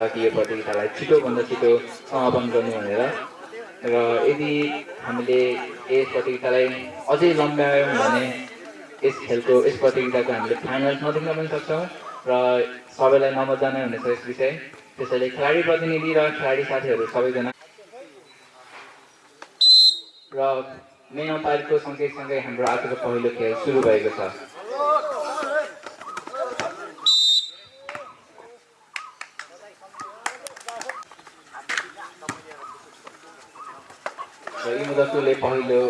कि यो प्रतियोगितालाई छिटोभन्दा छिटो समापन गर्नु भनेर। र यदि हामीले यस प्रतियोगितालाई अझै लम्ब्यायौँ भने यस खेलको यस प्रतियोगिताको हामीले फाइनलसम्म पुग्न पनि सक्छौँ। र सबैलाई नमजा नै हुनेछ यस विषय। त्यसैले खेलाडी प्रतिनिधि र खेलाडी साथीहरू सबैजना। र मेन अम्पायरको सँगैसँगै हाम्रो आजको पहिलो खेल सुरु भएको छ। र यी मुदतुले पहिलो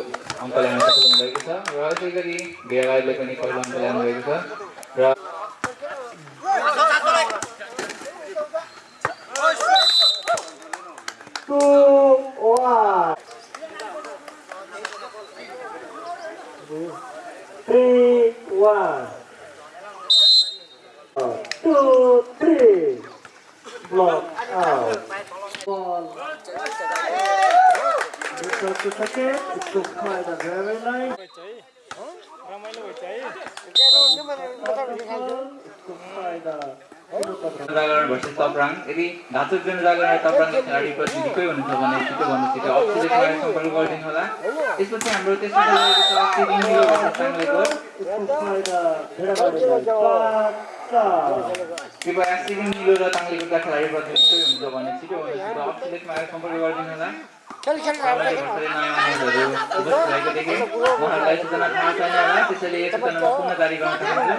अङ्क ल्याउन सफल हुनुभएको छ र यसै गरी बिहागाईले पनि पहिलो अङ्क ल्याउनुभएको छ र two, one. Three, one. Two, three. Block out. Ball. तपराङ यदि घाचुक जनजागरण र खेलाडी प्रतिनिधिकै हुनुहुन्छ भने छिटो अफिसियली सम्पर्क गरिदिनु होला त्यसपछि हाम्रो कृपया मिलो र हुनुहुन्छ भने छिटो सम्पर्क गरिदिनु होला उहाँहरूलाई सूचना थाहा छैन त्यसैले जारी गर्न चाहन्छु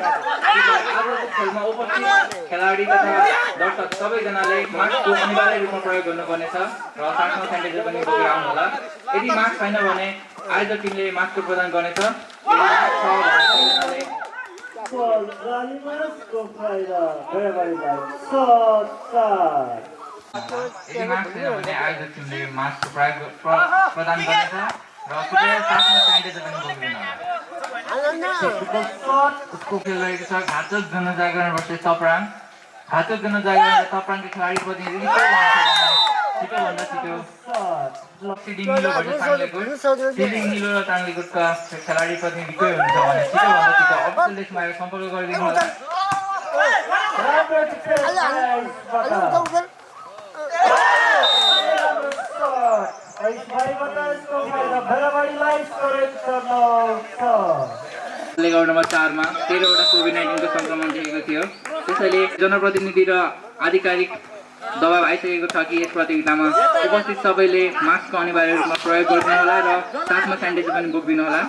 आजको खेलमा उपस्थित खेलाडी तथा दर्शक सबैजनाले मास्कको अनिवार्य रूपमा प्रयोग गर्नुपर्नेछ र साथमा सेनिटाइजर पनि बोकेर आउनुहोला यदि मास्क छैन भने आयोजक टिमले मास्कको प्रदान गर्नेछ भने प्र- प्रदान र साथमा खेल छ घातक जनजागरण वर्सेस तपराङ घातक जनजागरण तपराङको खेलाडी प्रतिनिधि छिटो खेलाडी प्रतिनिधि कोही हुनुहुन्छ भने छिटो अफिसियल डेस्कमा सम्पर्क गरिदिनु होला Rubber defense. Nice. Bata. Shot. Nice. Bhai Bata is go quite a very very nice. Correct. No. Shot. ले नम्बर चारमा तेह्रवटा कोभिड नाइन्टिनको सङ्क्रमण देखेको थियो त्यसैले जनप्रतिनिधि र आधिकारिक दबाब आइसकेको छ कि यस प्रतियोगितामा उपस्थित सबैले मास्कको अनिवार्य रूपमा प्रयोग गरिदिनु होला र साथमा सेनिटाइजर पनि बोकिदिनु होला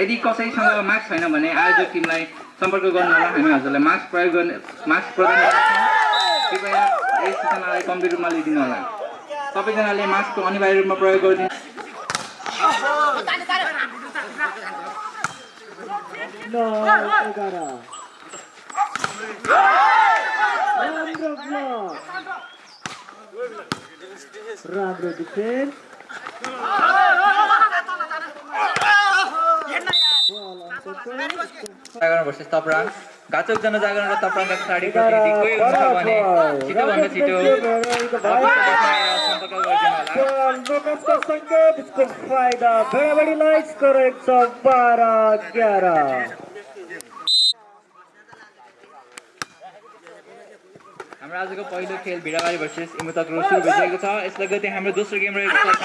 यदि कसैसँग मास्क छैन भने आयोजक टिमलाई सम्पर्क गर्नु होला हामी हजुरलाई मास्क प्रयोग गर्ने मास्क प्रदान कृपया यस सूचनालाई गम्भीर रूपमा लिइदिनु होला सबैजनाले मास्कको अनिवार्य रूपमा प्रयोग गरिदिनु No. Egara. जनजागरण भर्सेस तपराङ घाचक जनजागरण र तपराङका खेलाडी प्रतिनिधि कोही हुन्छ भने छिटोभन्दा छिटो सम्पर्क गरिदिनु होला Ball, Lucas का संकेत इसको फायदा बड़ा बड़ी लाइट्स करेक्ट सौ बारह ग्यारह हाम्रो आजको पहिलो खेल भिडाबारी भर्सेस इमुतक सुरु भइसकेको छ। यसलाई गति हाम्रो दोस्रो गेम रहेको छ।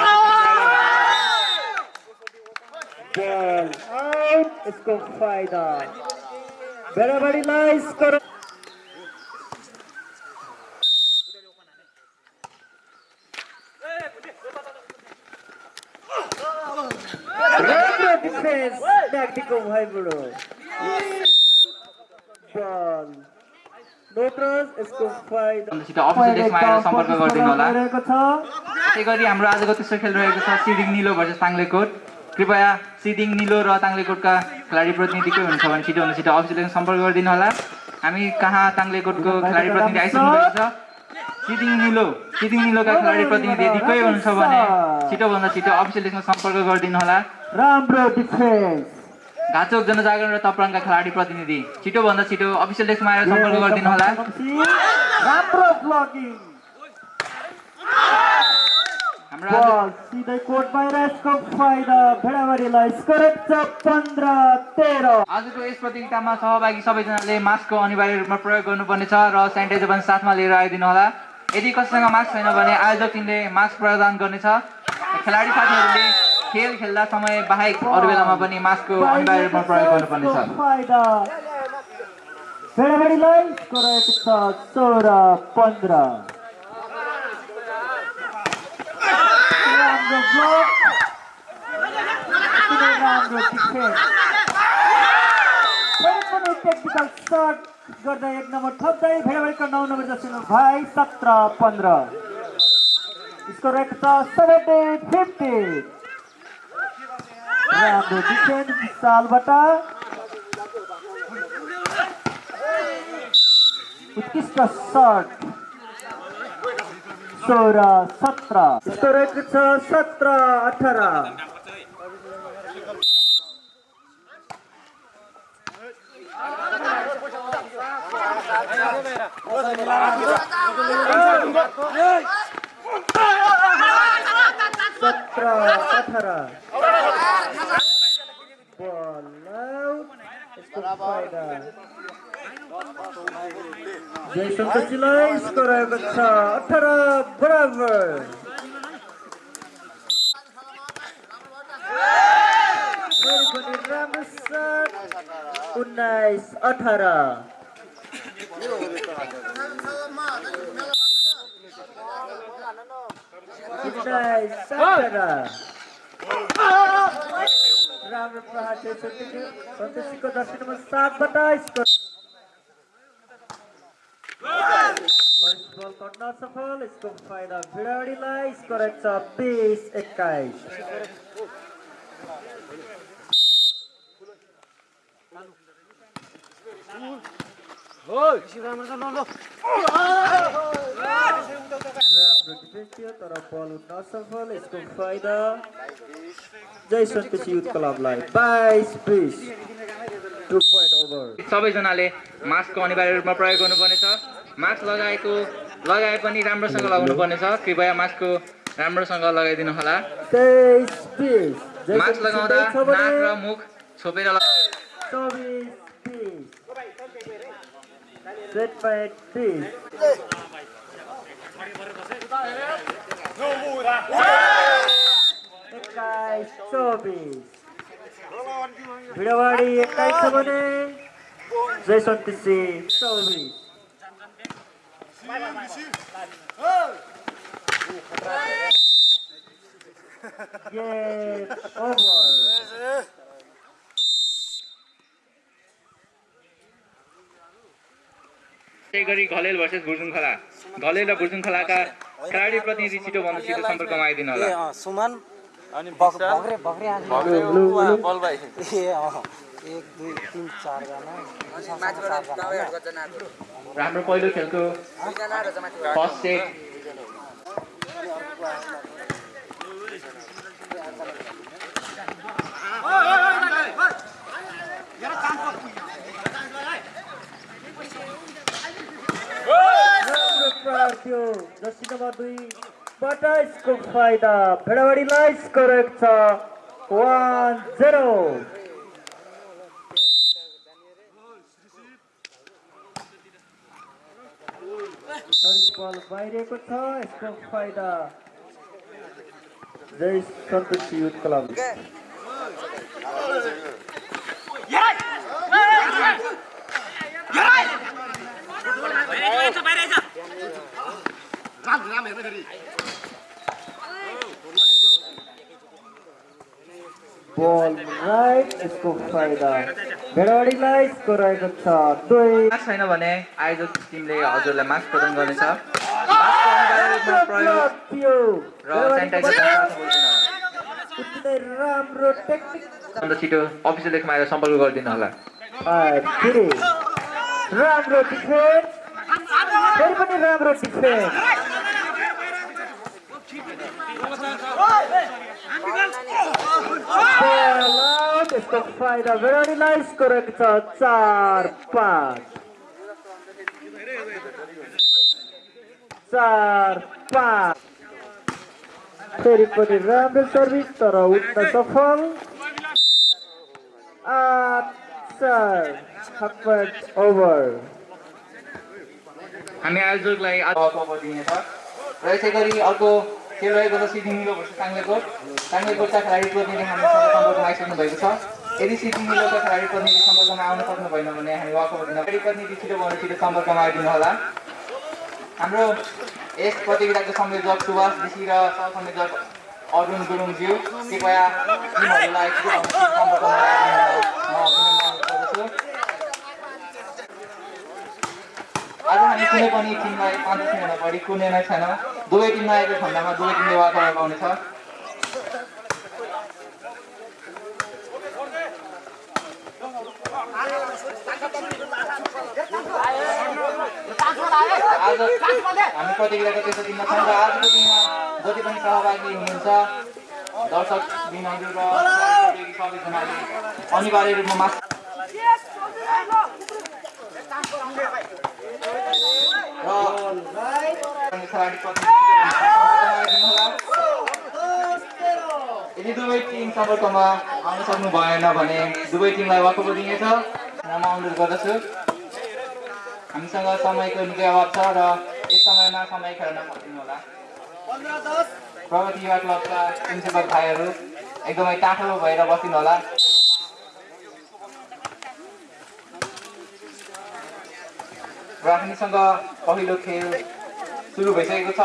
आउट बल यसको फाइदा छिटो अफिसियल डेस्कमा आएर सम्पर्क गरिदिनु होला त्यसै गरी हाम्रो आजको तेस्रो खेल रहेको छ सिडिङ निलो भर्सेस ताङ्लेकोट कृपया सिडिङ निलो र ताङ्लेकोटका खेलाडी प्रतिनिधि कोही हुन्छ भने छिटो अफिसियल डेस्कमा सम्पर्क गरिदिनु होला। हामी कहाँ ताङ्लेकोटको खेलाडी प्रतिनिधि आइसक्नु भएको छ? सिडिङ निलो सिडिङ निलोका खेलाडी प्रतिनिधि यदि कोही हुनुहुन्छ भने छिटोभन्दा छिटो डेस्कमा सम्पर्क गरिदिनु होला। राम्रो डिफेन्स घाचोक जनजागरण र तपराङका खेलाडी प्रतिनिधि छिटोभन्दा छिटो अफिसियल डेस्कमा आएर सम्पर्क गरिदिनु होला। राम्रो ब्लकिङ हाम्रो आज बल सिधै यसको फाइदा भेडाबारीलाई छ पन्ध्र तेह्र आजको यस प्रतियोगितामा सहभागी सबैजनाले मास्कको अनिवार्य रूपमा प्रयोग गर्नुपर्नेछ र सेनिटाइजर पनि साथमा लिएर आइदिनु होला यदि कसैसँग मास्क छैन भने आयोजक टिमले मास्क प्रदान गर्नेछ। खेलाडी साथीहरूले खेल खेल्दा समय बाहेक अरू बेलामा पनि मास्कको अनिवार्य रूपमा प्रयोग गर्नुपर्नेछ। फाइदा भेडाभेडीलाई स्कोर रहेको छ सोह्र पन्ध्र किन राम्रो डिफेन्स फेरि पनि टेक्निकल सर्ट गर्दा एक नम्बर थप्दै भेडाभेडीको नौ नम्बर जस्तो भाइ सत्र पन्ध्र स्कोर रहेको छ सेभेन्टी फिफ्टी राम्रो डिफेन्स विशालबाट उत्कृष्ट सर्ट सोह्र सत्र। यस्तो छ सत्र अठार। सत्र अठार। जय सन्तोषीलाई स्कोर रहेको छ। अठार बराबर। उन्नाइस अठार। राम्रो प्रहार सन्तोषीको दर्शी नम्बर सातबाट स्कोर फर्स्ट बल गर्न सफल यसको फाइदा भिडाडीलाई स्कोर छ बिस एक्काइस राम्रो डिफेन्स थियो तर बल उठ्न असफल यसको फाइदा जय सन्तोषी युथ क्लबलाई बाइस बिस टु पोइन्ट ओभर सबैजनाले मास्कको अनिवार्य रूपमा प्रयोग गर्नुपर्नेछ। मास्क लगाएको लगाए पनि राम्रोसँग लगाउनु पर्नेछ कृपया मास्कको राम्रोसँग लगाइदिनु होला मास्क लगाउँदा नाक र मुख छोपेर चौबिस। बिस सेट पोइन्ट बिस एक्काइस चौबिस भिडवाडी एक्काइस छ भने जय सन्तोषी चौबिस गेम ओभर त्यही गरी घलेल भर्सेस भुर्जुङ खोला घलेल र भुर्जुङ खोलाका खेलाडी प्रतिनिधि छिटो भन्दा छिटो सम्पर्कमा आइदिनु होला सुमन बग- बग्रे बग्रे आने। ए अँ, एक दुई तिन चारजना चारजना होइन? र हाम्रो पहिलो खेलको फर्स्ट सेट राम्रो प्रहार थियो जर्सी नम्बर दुई बाट यसको फाइदा भेडावाडीलाई स्कोर छ। One zero. बल बाहिरिएको छ। यसको फाइदा Jay Santosh youth club. Ball right यसको फाइदा भेडावाडीलाई स्कोर रहेको छ दुई छैन भने आयोजक टिमले हजुरलाई मास्क प्रदान गर्नेछ राम्रो टेक्निक अन्त छिटो अफिसियल लेखमा आएर सम्पर्क गरिदिनु होला फेरि राम्रो डिफेन्स फेरि पनि राम्रो डिफेन्स बल आउट यसको फाइदा भेडाडीलाई स्कोर गरेको छ चार पाँच चार पाँच फेरि पनि राम्रो सर्भिस तर उठ्न सफल आठ चार ओभर हामी आयोजकलाई र यसै गरी अर्को खेल रहेको छ सिटिङ मिलो साङ्लेकोट साङ्लेकोटका खेलाडी प्रतिनिधि हामीसँग सम्पर्कमा आइसक्नु भएको छ। यदि सिटिङ मिलोका खेलाडी प्रतिनिधि सम्पर्कमा आउन सक्नु भएन भने हामी दिन खेलाडी प्रतिनिधि छिटो भन्दा छिटो सम्पर्कमा आइदिनु होला। हाम्रो यस प्रतियोगिताको संयोजक सुभाष ऋषि र सहसंयोजक अरुण गुरुङज्यू कृपया टिमहरूलाई आज हामी कुनै पनि टिमलाई पाँच मिनट बढी कुनै नै छैन दुवै टिममा आएको खण्डमा दुवै टिमले वाकओभर पाउनेछ हामी प्रतियोगिताको तेस्रो दिनमा छौँ र आजको दिनमा जति पनि सहभागी हुनुहुन्छ दर्शक दिनहरू र सबैजनाले अनिवार्य रूपमा मास र खेलाडी प्रतिनिधित्व यदि दुवै टिम सम्पर्कमा आउन सक्नु भएन भने दुवै टिमलाई वाकओभर दिनेछ। म अनुरोध गर्दछु। हामीसँग समयको निकै अभाव छ र यस समयमा समय खेल्न सक्दिनु होला। प्रगति युवा क्लबका प्रिन्सिपल भाइहरू एकदमै टाठो भएर बसिनु होला। र हामीसँग पहिलो खेल सुरु भइसकेको छ।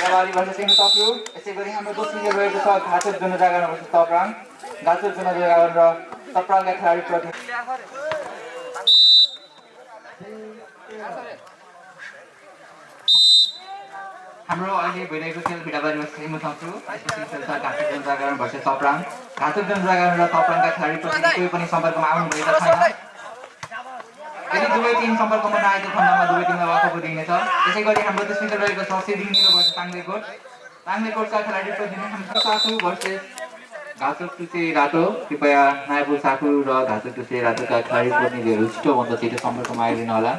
नेवारी वर्ष सिंह टप्यु यसै गरी हाम्रो दोस्रो खेल रहेको छ घाचोक जनजागरण वर्ष तप्राङ। घाचोक जनजागरण र तप्राङका खेलाडी प्रति हाम्रो अहिले भइरहेको खेल भिडाबारीमा सिम उठाउँछु यसपछि खेल जनजागरण वर्ष तप्राङ घाचोक जनजागरण र तप्राङका खेलाडी प्रति कोही पनि सम्पर्कमा आउनुभएको छैन। यदि दुवै टिम सम्पर्कमा नआएको खण्डमा दुवै टिमलाई वाकओभर दिइनेछ। त्यसै गरी हाम्रो खेल रहेको छ सिदिङ निलोबाट ताङ्लेकोट। ताङ्लेकोटका खेलाडी प्रतिनिधि हाम्रो साथु भर्सेस घाचोक टुसे रातो। कृपया नायपुर साथु र घाचोक टुसे रातोका खेलाडी प्रतिनिधिहरू छिटोभन्दा छिटो सम्पर्कमा आइदिनु होला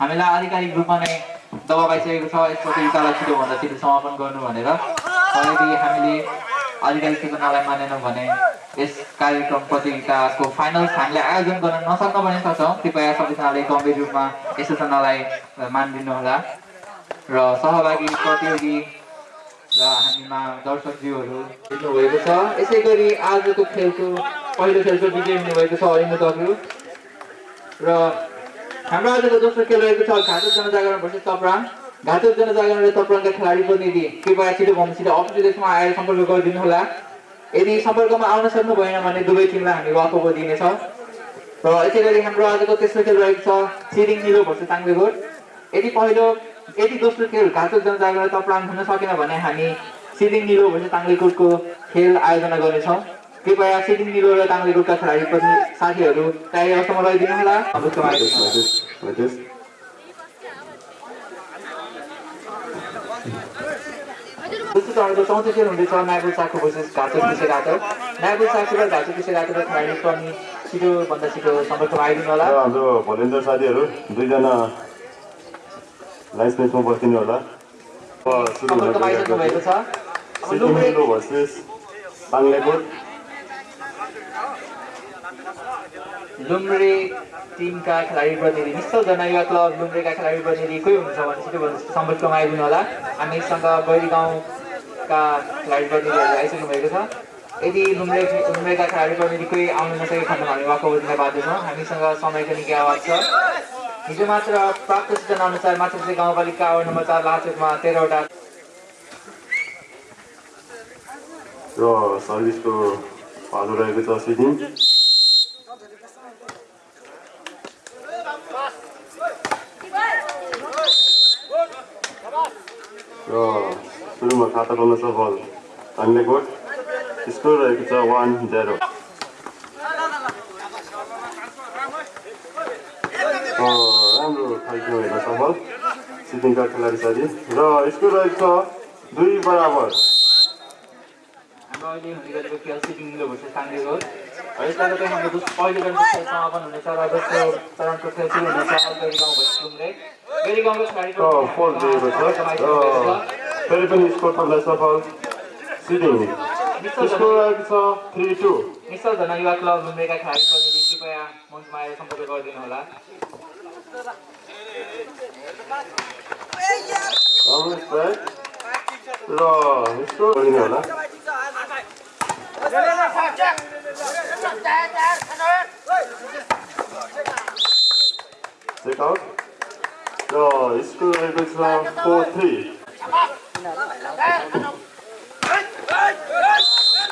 हामीलाई आधिकारिक रूपमा नै दबाब आइसकेको छ यस प्रतियोगितालाई छिटोभन्दा छिटो समापन गर्नु भनेर यदि हामीले आधिकारिक सूचनालाई मानेनौँ भने यस कार्यक्रम प्रतियोगिताको फाइनल्स हामीले आयोजन गर्न नसक्न पनि सक्छौँ। कृपया सबैजनाले गम्भीर रूपमा यस सूचनालाई मानिदिनु होला र सहभागी प्रतियोगी र हामीमा दर्शकज्यूहरू भएको छ। यसै गरी आजको खेलको पहिलो खेलको विजय हुनुभएको छ अरिन्द दग्रु र हाम्रो आजको दोस्रो खेल रहेको छ घाटक जनजागरण भर्सेस तप्राङ। घाटक जनजागरण र खेलाडी प्रतिनिधि कृपया छिटो भन्दा छिटो अफिस देशमा आएर सम्पर्क गरिदिनु होला। यदि सम्पर्कमा आउन सक्नु भएन भने दुवै टिमलाई हामी वाकओभर दिनेछौँ। र यसै गरी हाम्रो आजको तेस्रो खेल रहेको छ सिरिङ निलो भर्सेस ताङ्गेकोट। यदि पहिलो यदि दोस्रो खेल घाटक जनजागरण तप्राङ हुन सकेन भने हामी सिरिङ निलो भर्सेस ताङ्गेकोटको खेल आयोजना गर्नेछौँ। कृपया सिरिङ निलो र ताङ्गेकोटका खेलाडी पनि साथीहरू तयारी अवस्थामा रहिदिनु होला। अवश्य आइदिनु होला। दोस्रो चरणको चौथो खेल हुँदैछ नागुल साखु भर्सेस घाचो पिसे घाटो नागुल साखु र घाचो पिसे घाटोका खेलाडी पनि छिटोभन्दा छिटो सम्पर्कमा आइदिनु होला। र हाम्रो भलिन्टियर साथीहरू दुईजना लाइन्स म्याचमा बस्दिनु होला। अब सुरु हुन सम्पर्कमा आइसक्नु भएको गइरहेको छ छ सिक्किम हिरो भर्सेस बाङ्लाकोट लुम्रे टिमका खेलाडी प्रतिनिधि निश्चल जनयुवा क्लब लुम्रेका खेलाडी प्रतिनिधि कोही हुनुहुन्छ भने छिटो सम्पर्कमा आइदिनु होला। हामीसँग गैरी गाउँका खेलाडी प्रतिनिधिहरू आइसक्नु भएको छ। यदि लुम्रे लुम्रेका खेलाडी प्रतिनिधि कोही आउनु नसकेको खण्डमा हामी वाकओभर दिन बाध्य छौँ हामीसँग समयको निकै अभाव छ। हिजो मात्र प्राप्त सूचना अनुसार माछापुछे गाउँपालिका वार्ड नम्बर चार लाचोकमा तेह्रवटा र सर्भिसको पालो रहेको छ सिक्किम र सुरुमा खाता खोल्न सफल बाङ्लाकोट स्कोर रहेको छ वान जेरो राम्रो खालको हेर्न सफल सिक्किमका खेलाडी साथी र स्कोर रहेको छ दुई बराबर अहिले हुने गरेको खेल सिटिङ मिलो भर्सेस ताङ्गेको यसबाट चाहिँ हाम्रो पहिलो खेल समापन हुनेछ र दोस्रो चरणको खेल सुरु हुनेछ। गैरी गाउँ लुम्रे गैरी गाउँको खेलाडी र फोल दिएको छ। फेरि पनि स्कोर पर्दा सफल सिटिङ स्कोर रहेको छ थ्री टू निश्चल धन युवा क्लब लुम्रेका खेलाडी प्रतिनिधि कृपया मञ्चमा आएर सम्पर्क गरिदिनु होला र स्कोर गरिने होला आउट र स्कोर रहेको छ फोर थ्री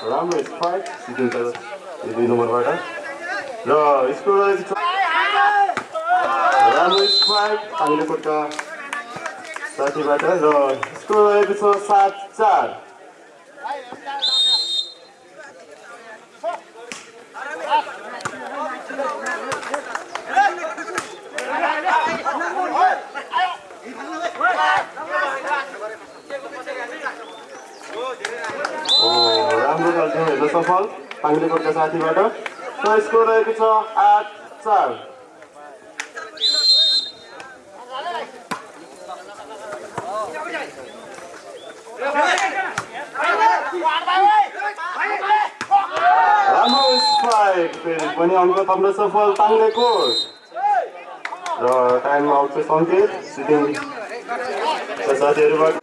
राम्रो स्पाइक यो दुई नम्बरबाट र राम्रो स्पाइक साथीबाट र स्कोर रहेको छ सात चार राम्रो खेल्थ्यौँ हेर्न सफल पाङ्ले कोटका साथीबाट र रहेको छ आठ चार राम्रो स्पाइक फेरि पनि अङ्क थप्न सफल ताङ्ले कोट र टाइम आउटको सङ्केत सिटिङ साथीहरूबाट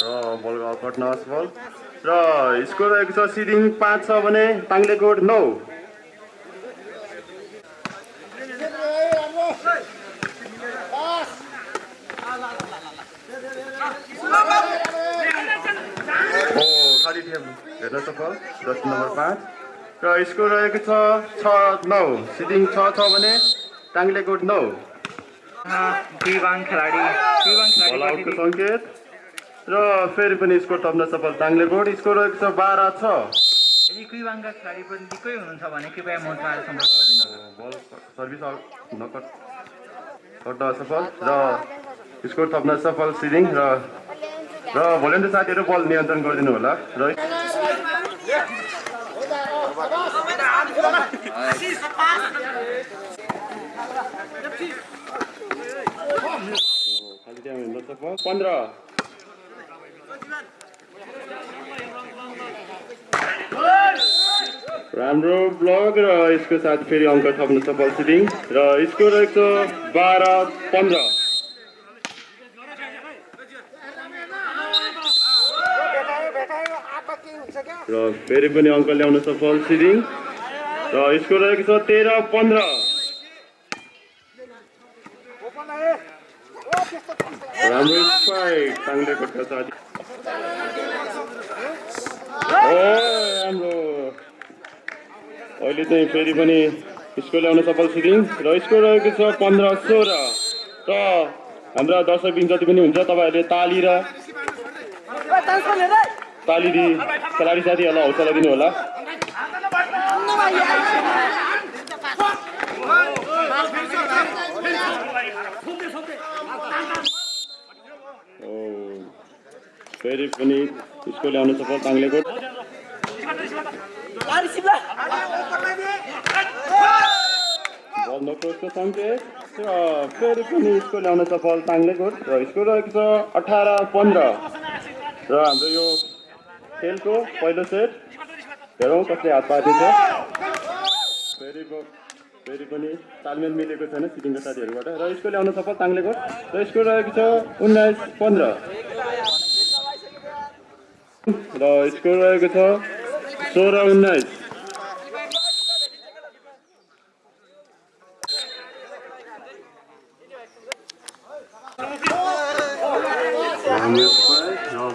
र बल कट्न असफल र स्कोर रहेको छ सिडिङ पाँच छ भने ताङ्ले कोट नौ ओ खाली टिम। हेर्न सफल दस नम्बर पाँच। र स्कोर रहेको छ छ नौ। सिडिङ छ छ भने टाङ्ले कोट नौ खेलाडी सङ्केत। र फेरि पनि स्कोर थप्न सफल टाङ्ले कोट स्कोर रहेको छ बाह्र छ यदि कुइवाङका खेलाडी पनि निकै हुनुहुन्छ भने कृपया मञ्चमा आएर सम्पर्क गरिदिनु बल सर्भिस आउट नकट कट्न असफल र स्कोर थप्न सफल सिडिङ र र भोलिन्टियर साथीहरू बल नियन्त्रण गरिदिनु होला र पन्ध्र राम्रो ब्लक र यसको साथ फेरि अङ्क थप्न सफल सिटिङ र स्कोर रहेको छ बाह्र पन्ध्र। र फेरि पनि अङ्क ल्याउन सफल सिटिङ र स्कोर रहेको छ तेह्र पन्ध्र। राम्रो साथी राम्रो। अहिले चाहिँ फेरि पनि स्कोर ल्याउन सफल सिटिङ र स्कोर रहेको छ पन्ध्र सोह्र। र हाम्रा दर्शक बिन जति पनि हुन्छ तपाईँहरूले ताली र ताली दिई खेलाडी साथीहरूलाई हौसला दिनु होला फेरि पनि स्कोर ल्याउन सफल ताङ्ले कोट बल नक्रोसको सङ्केत र फेरि पनि स्कोर ल्याउन सफल ताङ्ले कोट र स्कोर रहेको छ अठार पन्ध्र। र हाम्रो यो खेलको पहिलो सेट हेरौँ कसले हात पार्दैछ। फेरि फेरि पनि तालमेल मिलेको छैन सिटिङको साथीहरूबाट। र स्कोर ल्याउन सफल ताङ्ले कोट र स्कोर रहेको छ उन्नाइस पन्ध्र। र स्कोर रहेको छ सोह्र उन्नाइस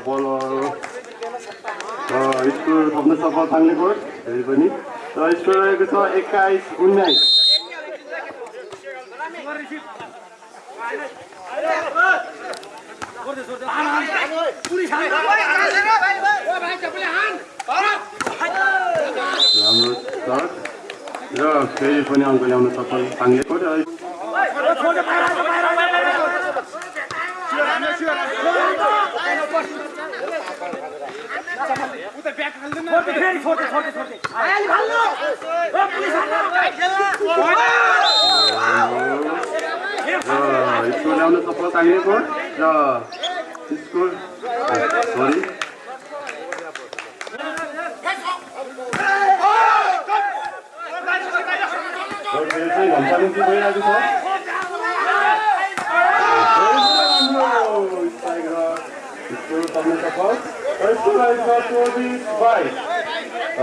बलहरू स्कोर थप्न सफल कोट फेरि पनि र स्कोर रहेको छ एक्काइस उन्नाइस राम्रो छ र फेरि पनि अङ्क ल्याउन सफल पाङ्गेको ल्याउन सफल र त्यसको सरी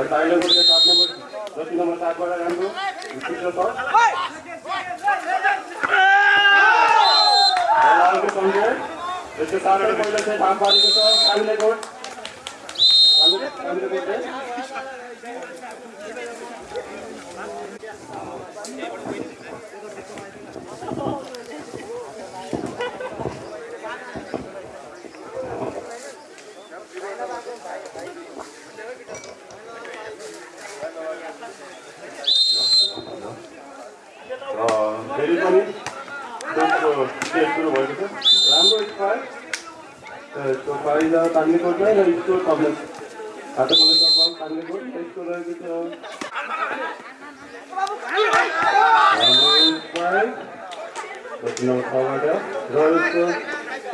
भइरहेको छ जति नम्बर सातबाट राम्रो पारेको सङ्घले यसको साधारण चाहिँ धाम स्टेज सुरु भएको छ। राम्रो स्कोर स्कोर तान्नेकोटमै र स्कोर कमलेस हातको बल तान्नेकोट र स्कोर रहेको छ। नम्बर छबाट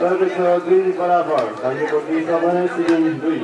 रहेको छ दुई बराबर। तान्नेकोट दुई सबै सिजन दुई।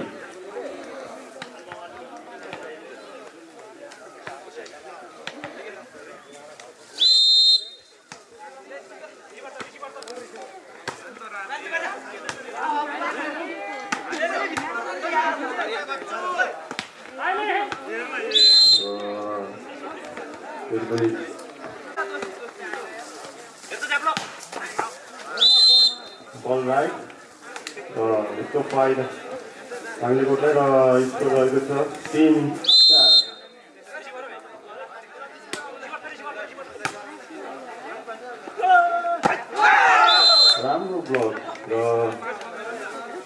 स्कोर र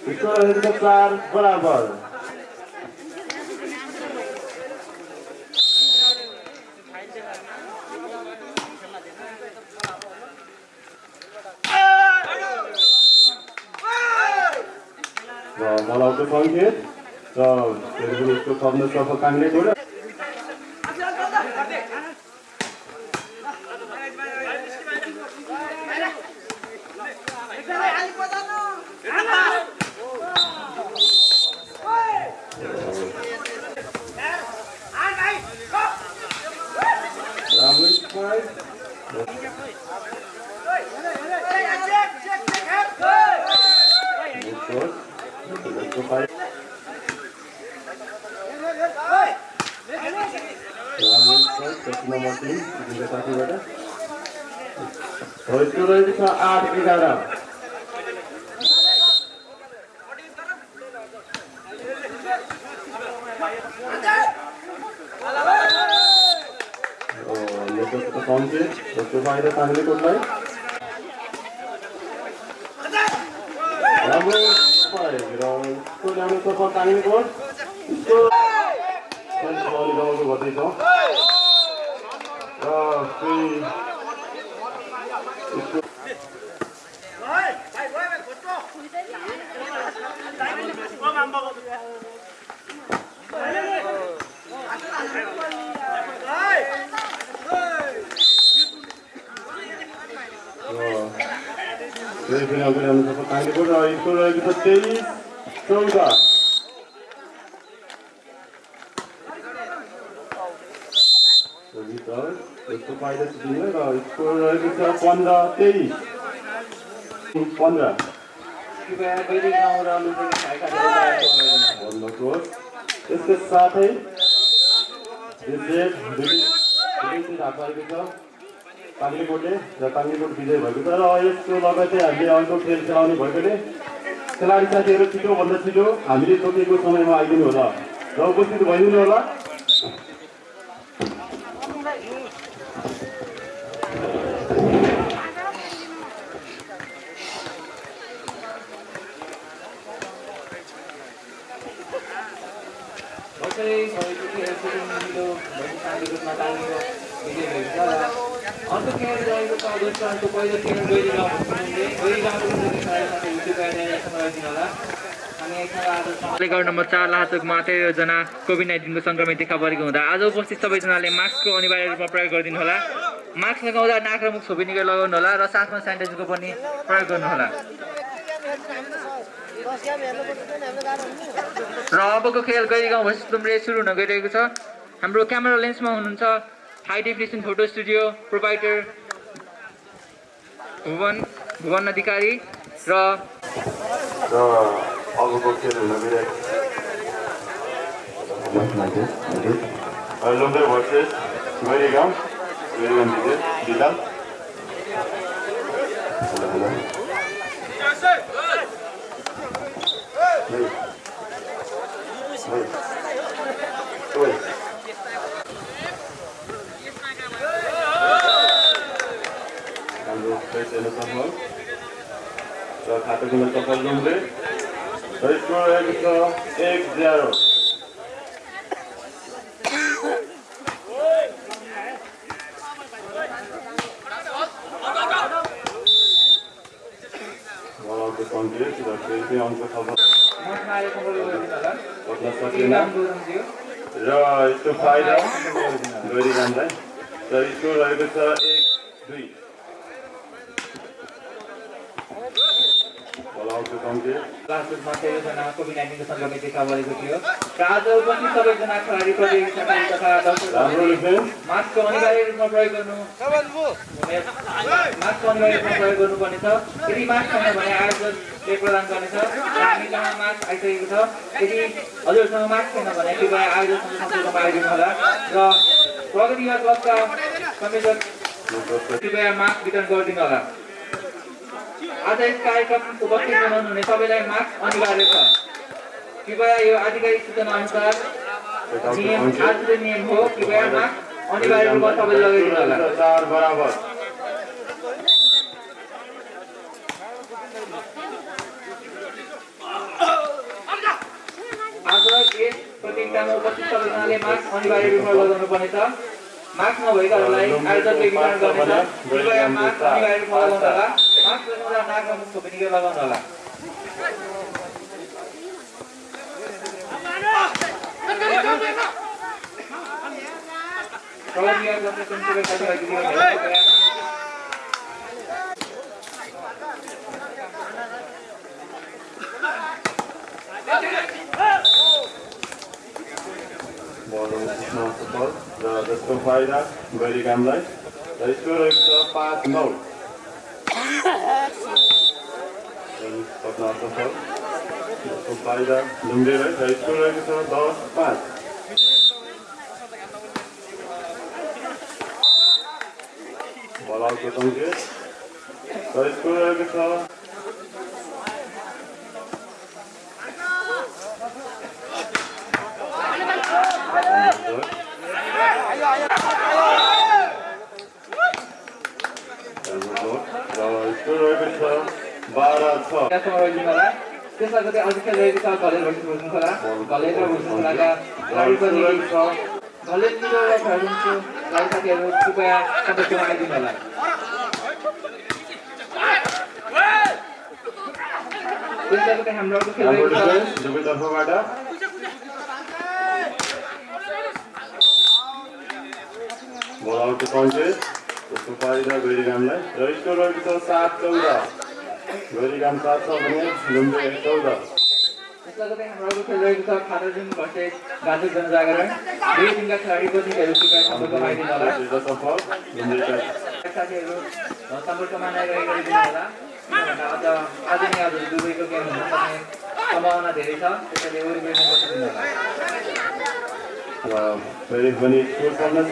स्कोर रहेको बराबर र मलाई सङ्केत र यसको शब्द नागरिक साथीहरू छिटोभन्दा छिटो हामीले तोकेको समयमा आइदिनु होला र उपस्थित भइदिनु होला गाउँ नम्बर चार लाहाचोकमा तेह्रजना कोभिड नाइन्टिनको सङ्क्रमित देखा परेको हुँदा आज उपस्थित सबैजनाले मास्कको अनिवार्य रूपमा प्रयोग गरिदिनु होला। मास्क लगाउँदा नाक र मुख छोपिनिकै लगाउनु होला र साथमा सेनिटाइजरको पनि प्रयोग गर्नुहोला र अबको खेल गैरी गाउँ तुम्रे सुरु हुन गइरहेको छ। हाम्रो क्यामेरा लेन्समा हुनुहुन्छ high definition photo studio provider Bhuwan Bhuwan Adhikari र र अबको खेल हुन गइरहेको लुम्बे भर्सेस गैरी गाउँ गैरी गाउँ जिते जिताल हाम्रो फ्रेस हेर्न सफल र खातो खुल्न सफल रुमले र स्कोर रहेको छ एक ज्यारो बलको सङ्केत र फेरि पनि अङ्क सफल मसँग आएको गरिदिनु होला पक्न सकेन नाम गुरुङज्यू र यसको फाइदा गरिरहँदै र स्कोर रहेको छ एक दुई बलको लास्टमा तेह्रजना कोभिड नाइन्टिनको थियो। र आज उपस्थित सबैजना खेलाडी प्रतियोगी साथी तथा दर्शकहरूले मास्कको अनिवार्य रूपमा प्रयोग गर्नु। मास्कको अनिवार्य रूपमा प्रयोग गर्नुपर्नेछ यदि मास्क छैन भने आयोजकले प्रदान गर्नेछ। र हामी कहाँ मास्क आइसकेको छ। यदि हजुरसँग मास्क छैन भने कृपया आयोजकसँग सम्पर्कमा आइदिनु होला। र प्रगति युवा क्लबका संयोजक कृपया मास्क वितरण गरिदिनु होला। आज यस कार्यक्रम उपस्थित हुनुहुने हुने सबैलाई मास्क अनिवार्य छ। कृपया यो आधिकारिक सूचना अनुसार नियम आजको नियम हो। कृपया मास्क अनिवार्य रूपमा सबैले लगाइदिनु होला। आज यस प्रतियोगितामा उपस्थित सबैजनाले मास्क अनिवार्य रूपमा लगाउनु पर्नेछ मास्क नभएकाहरूलाई आयोजकले वितरण गर्नेछ कृपया मास्क अनिवार्य लगाउनु होला। मास्क लगाउँदा नाक र मुख छोपिनिकै लगाउनु होला? प्रगति युवा क्लबले संयुक्त साथीभाइ दिदीबहिनीहरू कृपया बल उठ्न सफल र जसको फाइदा गैरी कामलाई र स्कोर रहेको छ पाँच नौ पक्न सफल जसको फाइदा ढुङ्गेर र स्कोर रहेको छ दस पाँच बल आउटको र स्कोर रहेको छ र स्कोर रहेको छ बाह्र छ यहाँसम्म ରହିदिनु होला त्यसमा कतै अझै रहेको छ घलेर भर्सेस भुसुङ खोला घलेर भुसुङ खोलाका खेलाडी प्रतियोगी छ घलेर निरो र भर्सुङको लागि साथीहरू कृपया सम्पर्कमा आइदिनु होला त्यसमा कतै हाम्रो अर्को खेल रहेको छ डिफेन्स दुवै तर्फबाट बल आउटको सङ्केत त्यसको फाइदा गैरीगामलाई र स्कोर रहेको छ सात चौध। गैरीगाम सात छ भने लुम्बे चौध जनजागरण। दुई साथीहरू सम्पर्कमा आज नै दुबईको गेम हुन सक्ने सम्भावना धेरै छ। त्यसैले वरिपरि र फेरि पनि फेरि पनि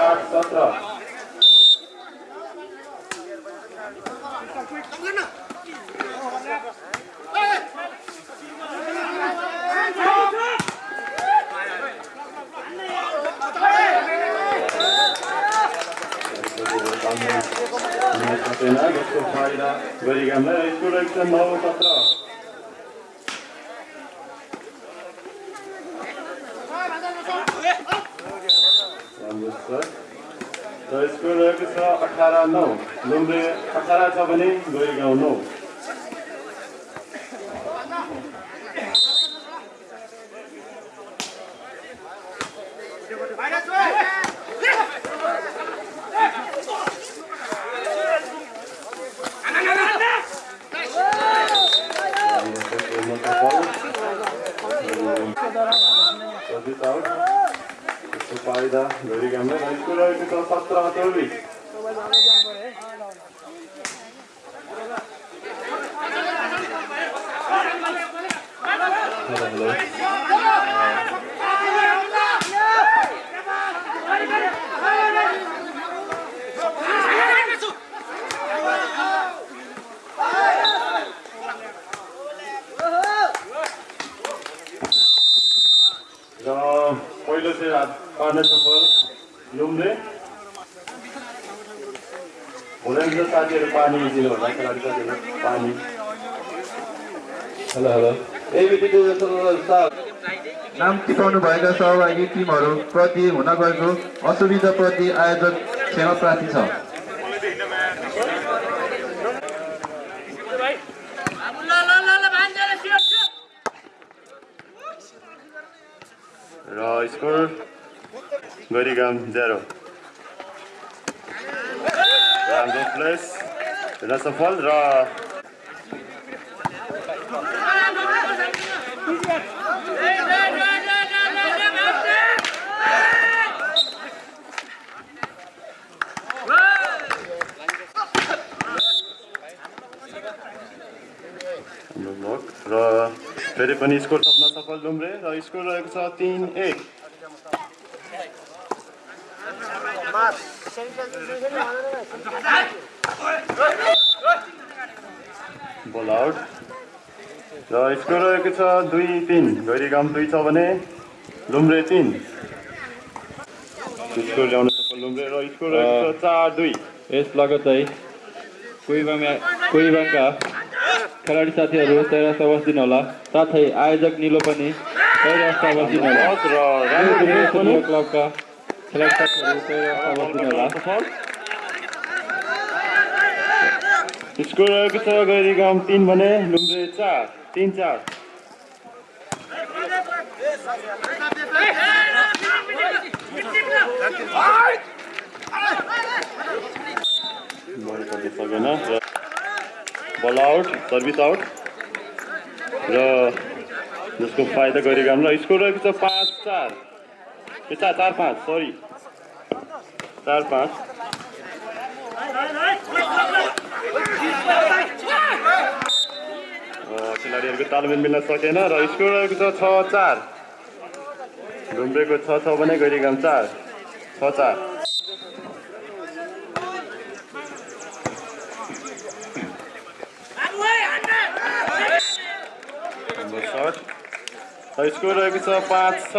आठ सत्र नौ सत्र राम्रो छ र स्कोर रहेको छ अठार नौ लुम्बे अठार छ भने गरिगाउँ नौ सर्भिस आउट त्यसको फाइदा गरिगामलाई स्कोर रहेको छ सत्र चौबिस र पहिलो चाहिँ हात पार्ने सफल लुम्रे हुँदैन साथीहरू पानी दिनु होला खेलाडी साथीहरू पानी हेलो हेलो एबिटी टु साल नाम भएका सहभागी टिमहरू प्रति हुन गएको असुविधाप्रति आयोजक क्षमा प्रार्थी छ। र स्कोर गरिगाम जेरो। राम्रो प्लेस र सफल र हाम्रो ब्लक र फेरि पनि स्कोर थप्न सफल डुम्रे र स्कोर रहेको छ तिन एक। बल आउट र स्कोर रहेको छ दुई तिन। गैरीगाम दुई छ भने लुम्रे तिन। स्कोर ल्याउन सफल लुम्रे र स्कोर रहेको छ चार दुई। यस लगतै कुइबाङमा कुइबाङका खेलाडी साथीहरू तयार बस्दिनु होला साथै आयोजक निलो पनि तयार बस्दिनु होला बस र राम्रो फुटबल पनि क्लबका खेलाडी साथीहरू तयार स्कोर रहेको छ गैरीगाम तिन भने लुम्रे चार तिन चार बल पर्न सकेन र बल आउट सर्भिस आउट र जसको फाइदा गरिगाम र स्कोर रहेको छ पाँच चार। ए चार चार पाँच सरी चार पाँच। खेलाडीहरूको तालमेल मिल्न सकेन र स्कोर रहेको छ छ चार। ढुम्रेको छ छ भने गैरीगाम चार। छ चार हाम्रो सर्ट र स्कोर रहेको छ पाँच छ।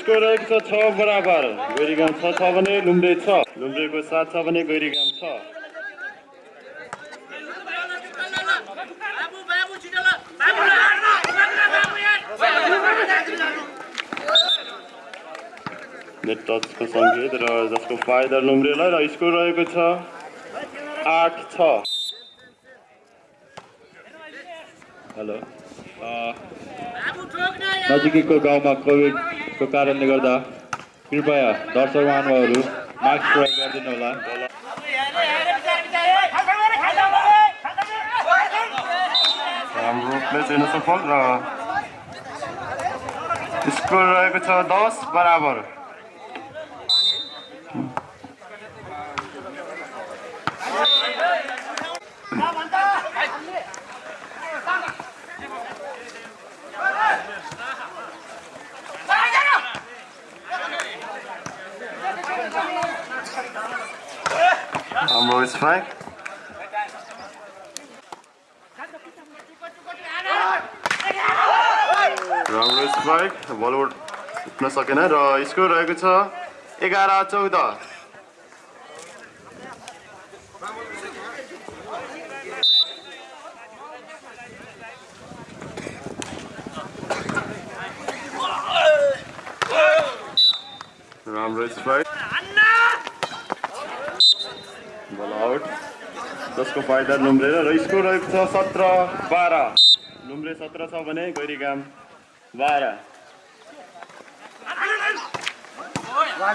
स्कोर रहेको छ छ बराबर। गैरीगाम छ भने लुम्रे छ। लुम्रेको सात छ भने गैरीगाम छ। नेट टचको सङ्केत र जसको फाइदा लुम्रेलाई र स्कोर रहेको छ आठ छ हेलो नजिकैको गाउँमा कोभिडको कारणले गर्दा कृपया दर्शक महानुभावहरू मास्क प्रयोग गरिदिनु होला हाम्रो प्ले चाहिँ सफल र स्कोर रहेको छ दस बराबर हाम्रो स्ट्राइक स्ट्राइक बल उठ्न सकेन र स्कोर रहेको छ एघार चौध राम्रो आउट जसको फाइदा लुम्रे र स्कोर रहेको छ सत्र बाह्र लुम्रे सत्र छ भने गैरीगाम बाह्र बल आउट र यसको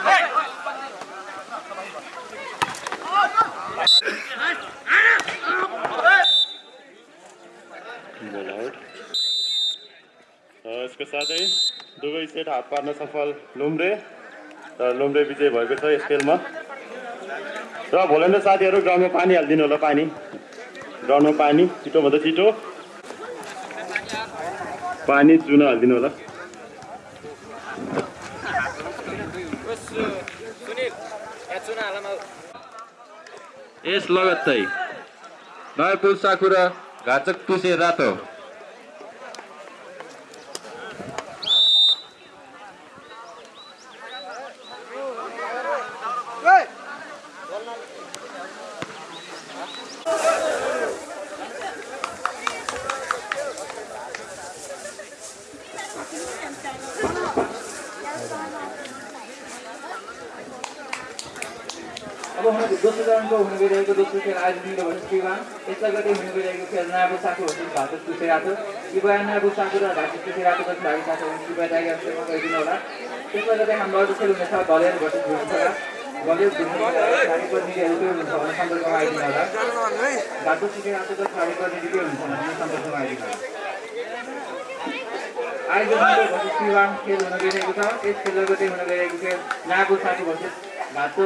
साथै दुवै सेट हात पार्न सफल लुम्रे र लुम्रे विजय भएको छ यस खेलमा र भोलिन्टर साथीहरू ग्राउन्डमा पानी हालिदिनु होला पानी। ग्राउन्डमा पानी छिटोभन्दा छिटो। पानी चुना हालिदिनु होला। यस लगत्तै। नयपुर साकुरा घाचक टुसे रातो। अब हुनु दोस्रो चरणको हुनु गइरहेको दोस्रो खेल आज दिँदो भर्सेस विवान यसलाई गर्दै हुनु गइरहेको खेल नाबु साको भर्सेस भातक टुसे रातो कृपया नाबु साको र भातक टुसे रातो जति भावी साथीहरू कृपया डायग्राम गरिदिनु होला त्यसलाई गर्दै हाम्रो अर्को खेल हुनेछ घलेर भर्सेस भुइँछोडा घलेर भुइँछोडा खाडी प्रतिनिधिहरू के हुनुहुन्छ भने सम्पर्कमा आइदिनु होला घाटो टुसे रातो र खाडी प्रतिनिधि के हुन्छ भने खेल हुन गइरहेको छ यस खेललाई गर्दै हुन गइरहेको खेल नागु साको भर्सेस घाटो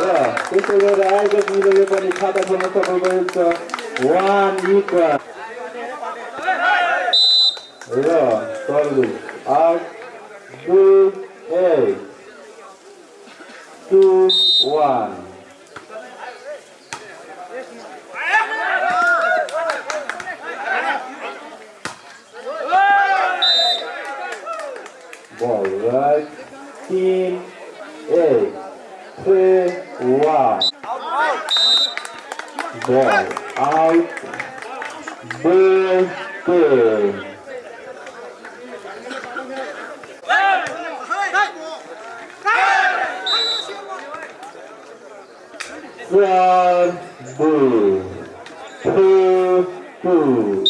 र त्यसो गरेर आयोजक मिलोले पनि खाता सफल भएको वान र आउट दुई two one Ball right, team three, one. Ball out, ball two. One, boo, two, two.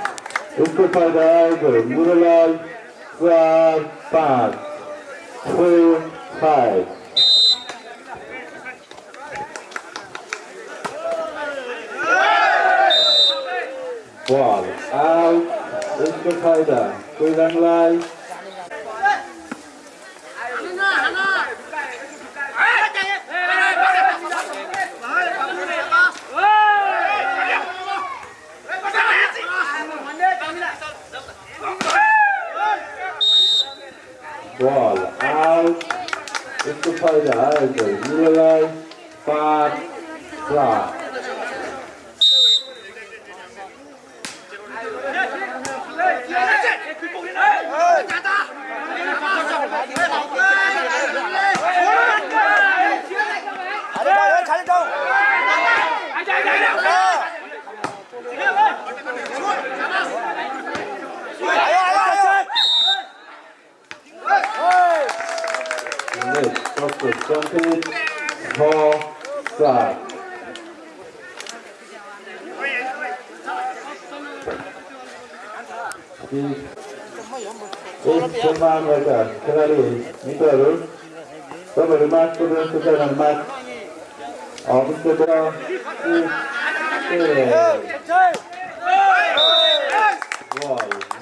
आएको मुरलाल चार पाँच two, five. Ball out. उसको फाइदा कोइराङलाई Ball out. Mr. Poda over Murillo. Bad. Clark. Hãy subscribe cho kênh Ghiền Mì Gõ Để không bỏ lỡ những video hấp dẫn is Dr. Duncan Hall Side. Ultramarmaga, Kerali, Mitaru, Sama Rumat, Kudu, Kudu, Rumat, Abu Kudu, Wow,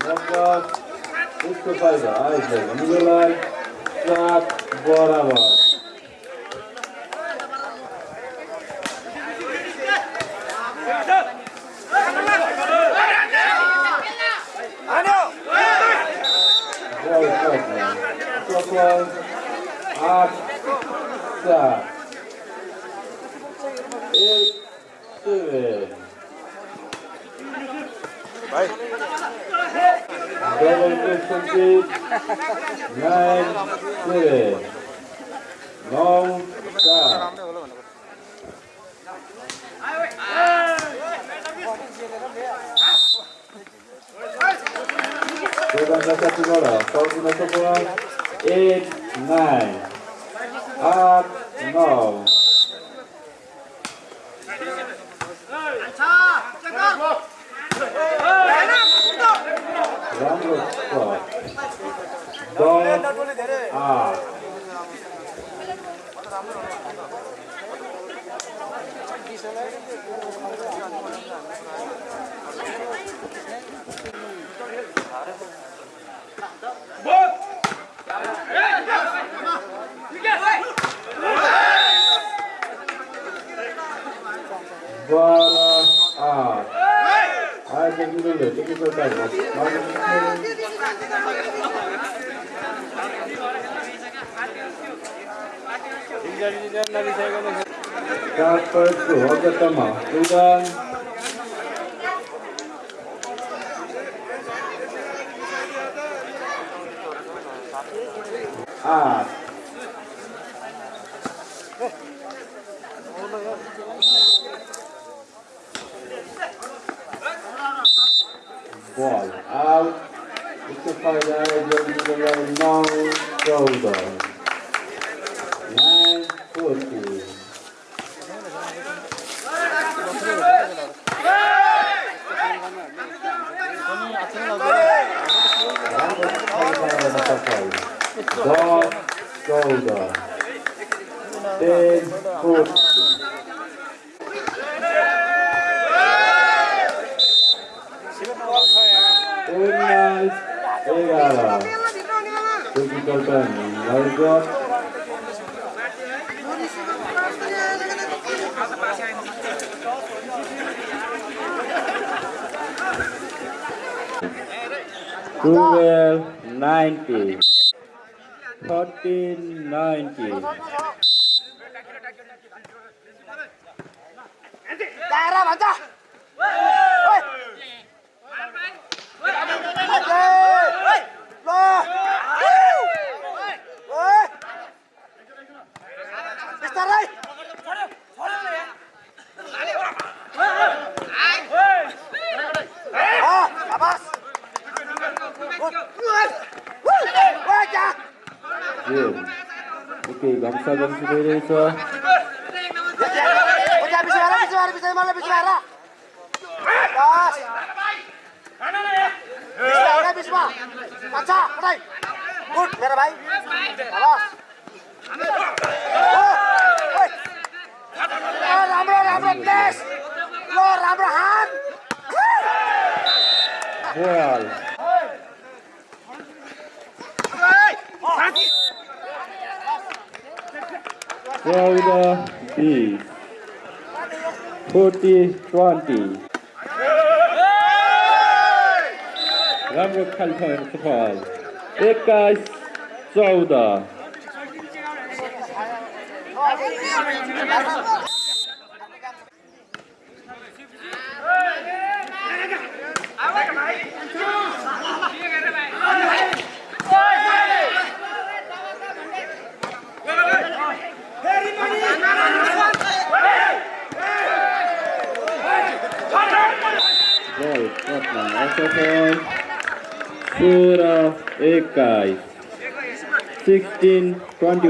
Naka, Ultramarmaga, Isla, Mughalai, Sat, Bora lá. धम्सा गम्सी भइरहेछ मेरो भाइ राम्रो राम्रो place ल राम्रो हात बोल Florida 40 20. Ramruk Kalpan Kapal. Ekas Sauda. 关掉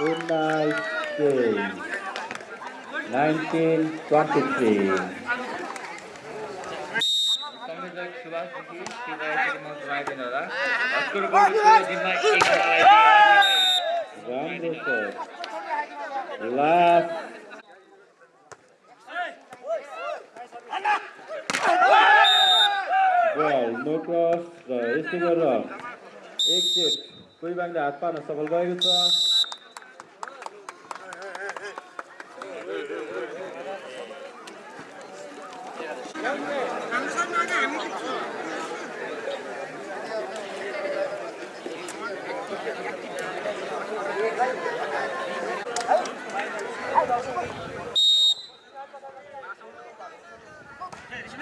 Unai K. 1923. Last Well, no cross, uh, it's the wrong. Exit. कोही बाङ्ले हात पार्न सफल भएको छ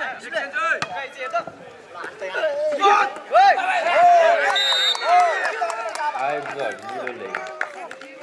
आइज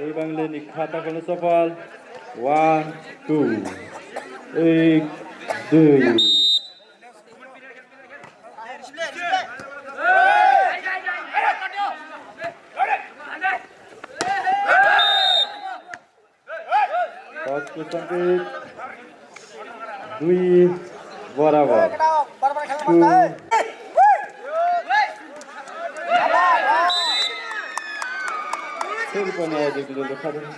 नि खाता खोल्न सफल वान टू एक दुई फर्स्टको सङ्केत दुई बराबर टू फेरि पनि आयोजक लिनु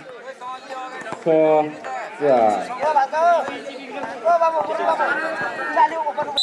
खाता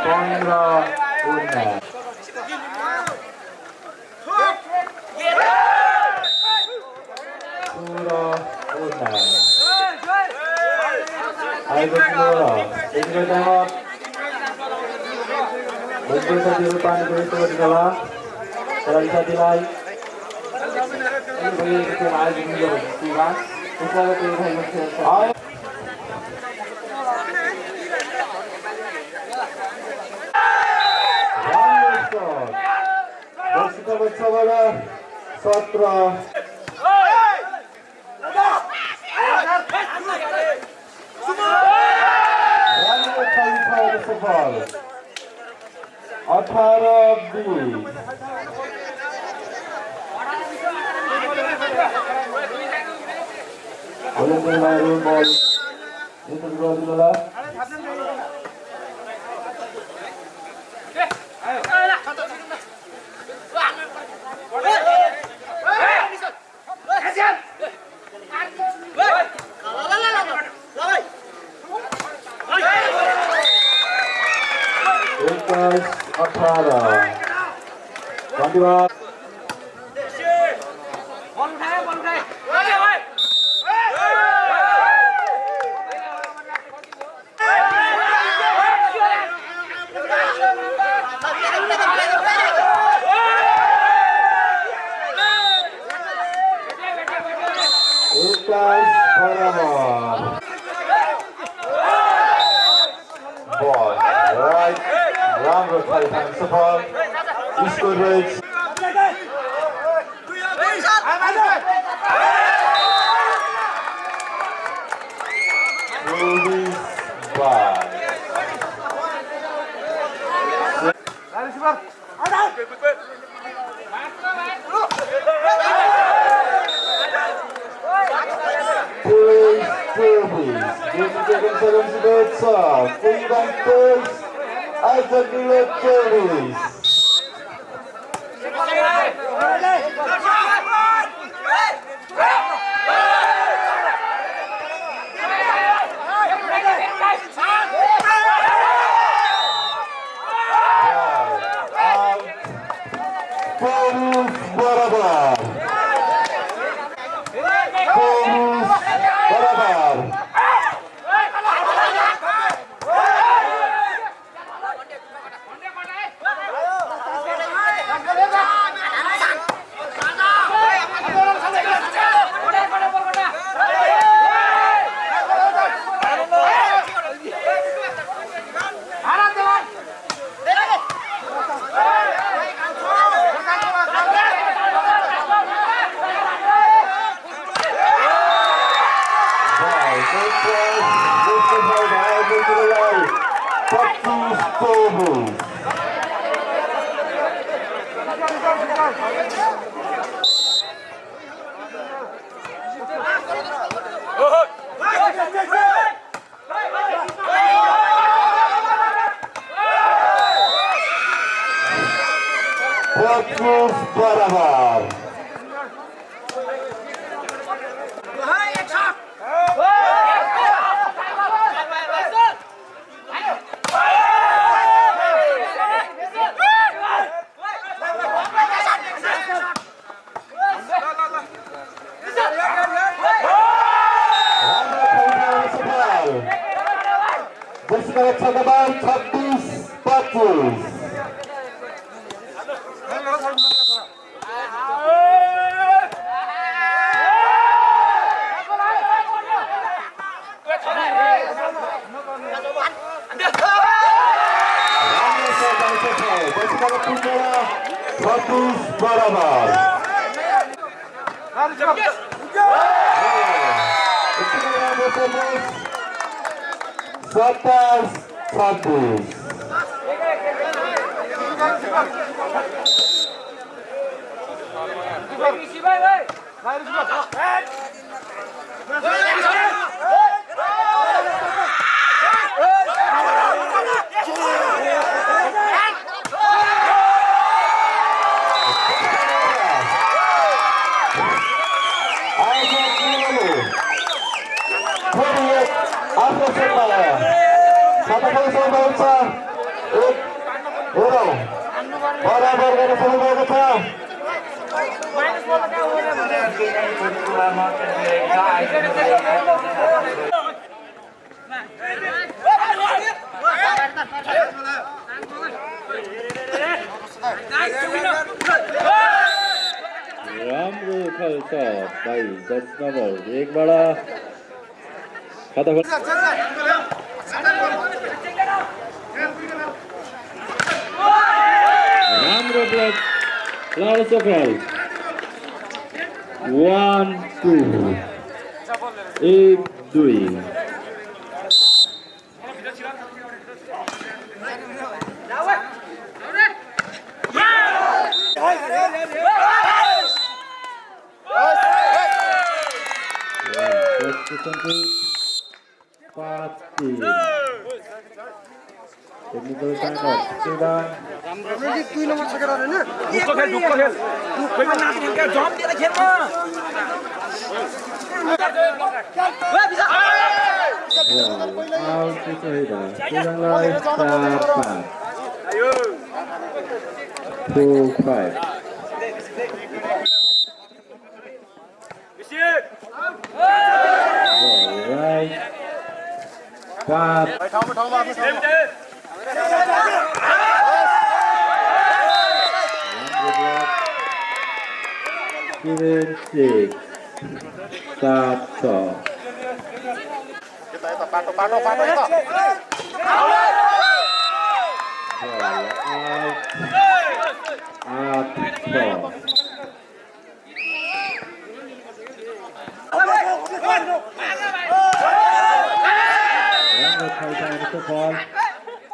पन्ध्र उन्नाइस सोह्र उन्नाइस आएको थियो त्यतिकै टाइमर भोलिको साथीहरू पानीको यस्तो गरिदिनु होला खेलाडी साथीलाई भइरहेको सत्र अठार बिस भोलिन्टियरहरू बल यस्तो गरिदिनु होला एक्काइस अठार धन्यवाद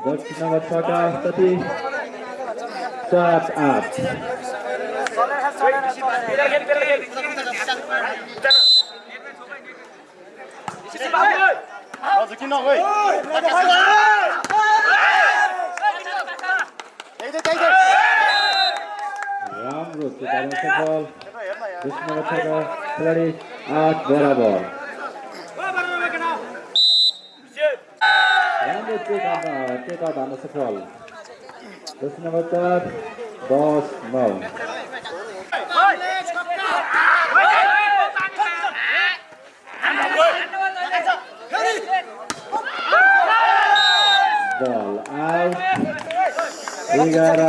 Golski nomor Saka tapi आज किन है राम्रो सफल खेलाडी आठ बराबर राम्रो टेका धान्न सफल दस नम्बर चार दस नौ एघार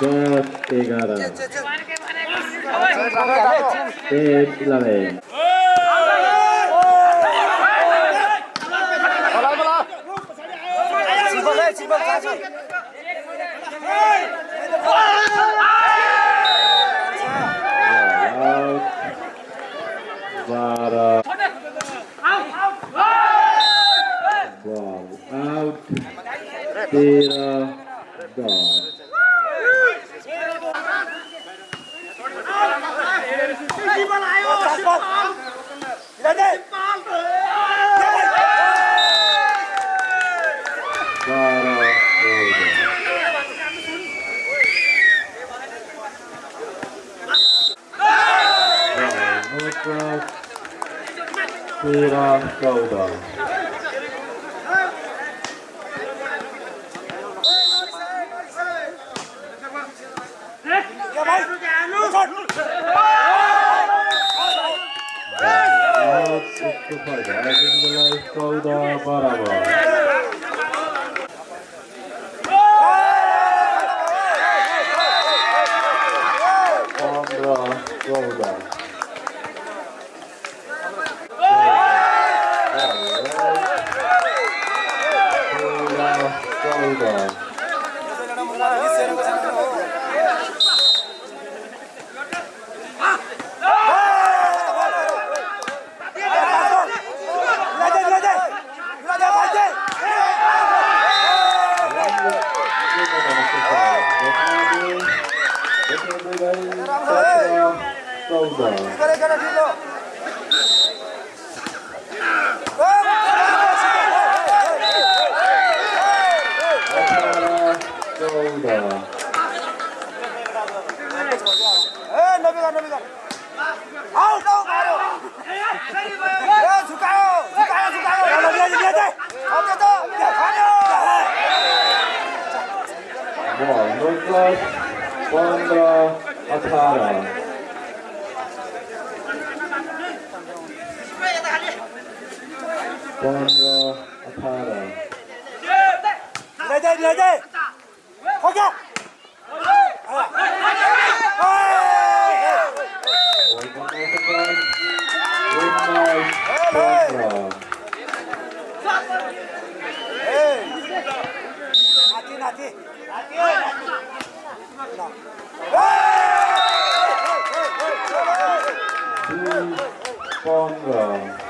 दस एघार eight eleven Hey! Clara. Out, out. Tira. Out, out. तेह्र चौध चौध बराबर पन्ध्र चौध तेह्र चौध चौध अठार चौध बल नो प्लस पन्ध्र अठार पन्ध्र अठार पन्ध्र पन्ध्र आयोजक बिस कुलवान पन्ध्र बल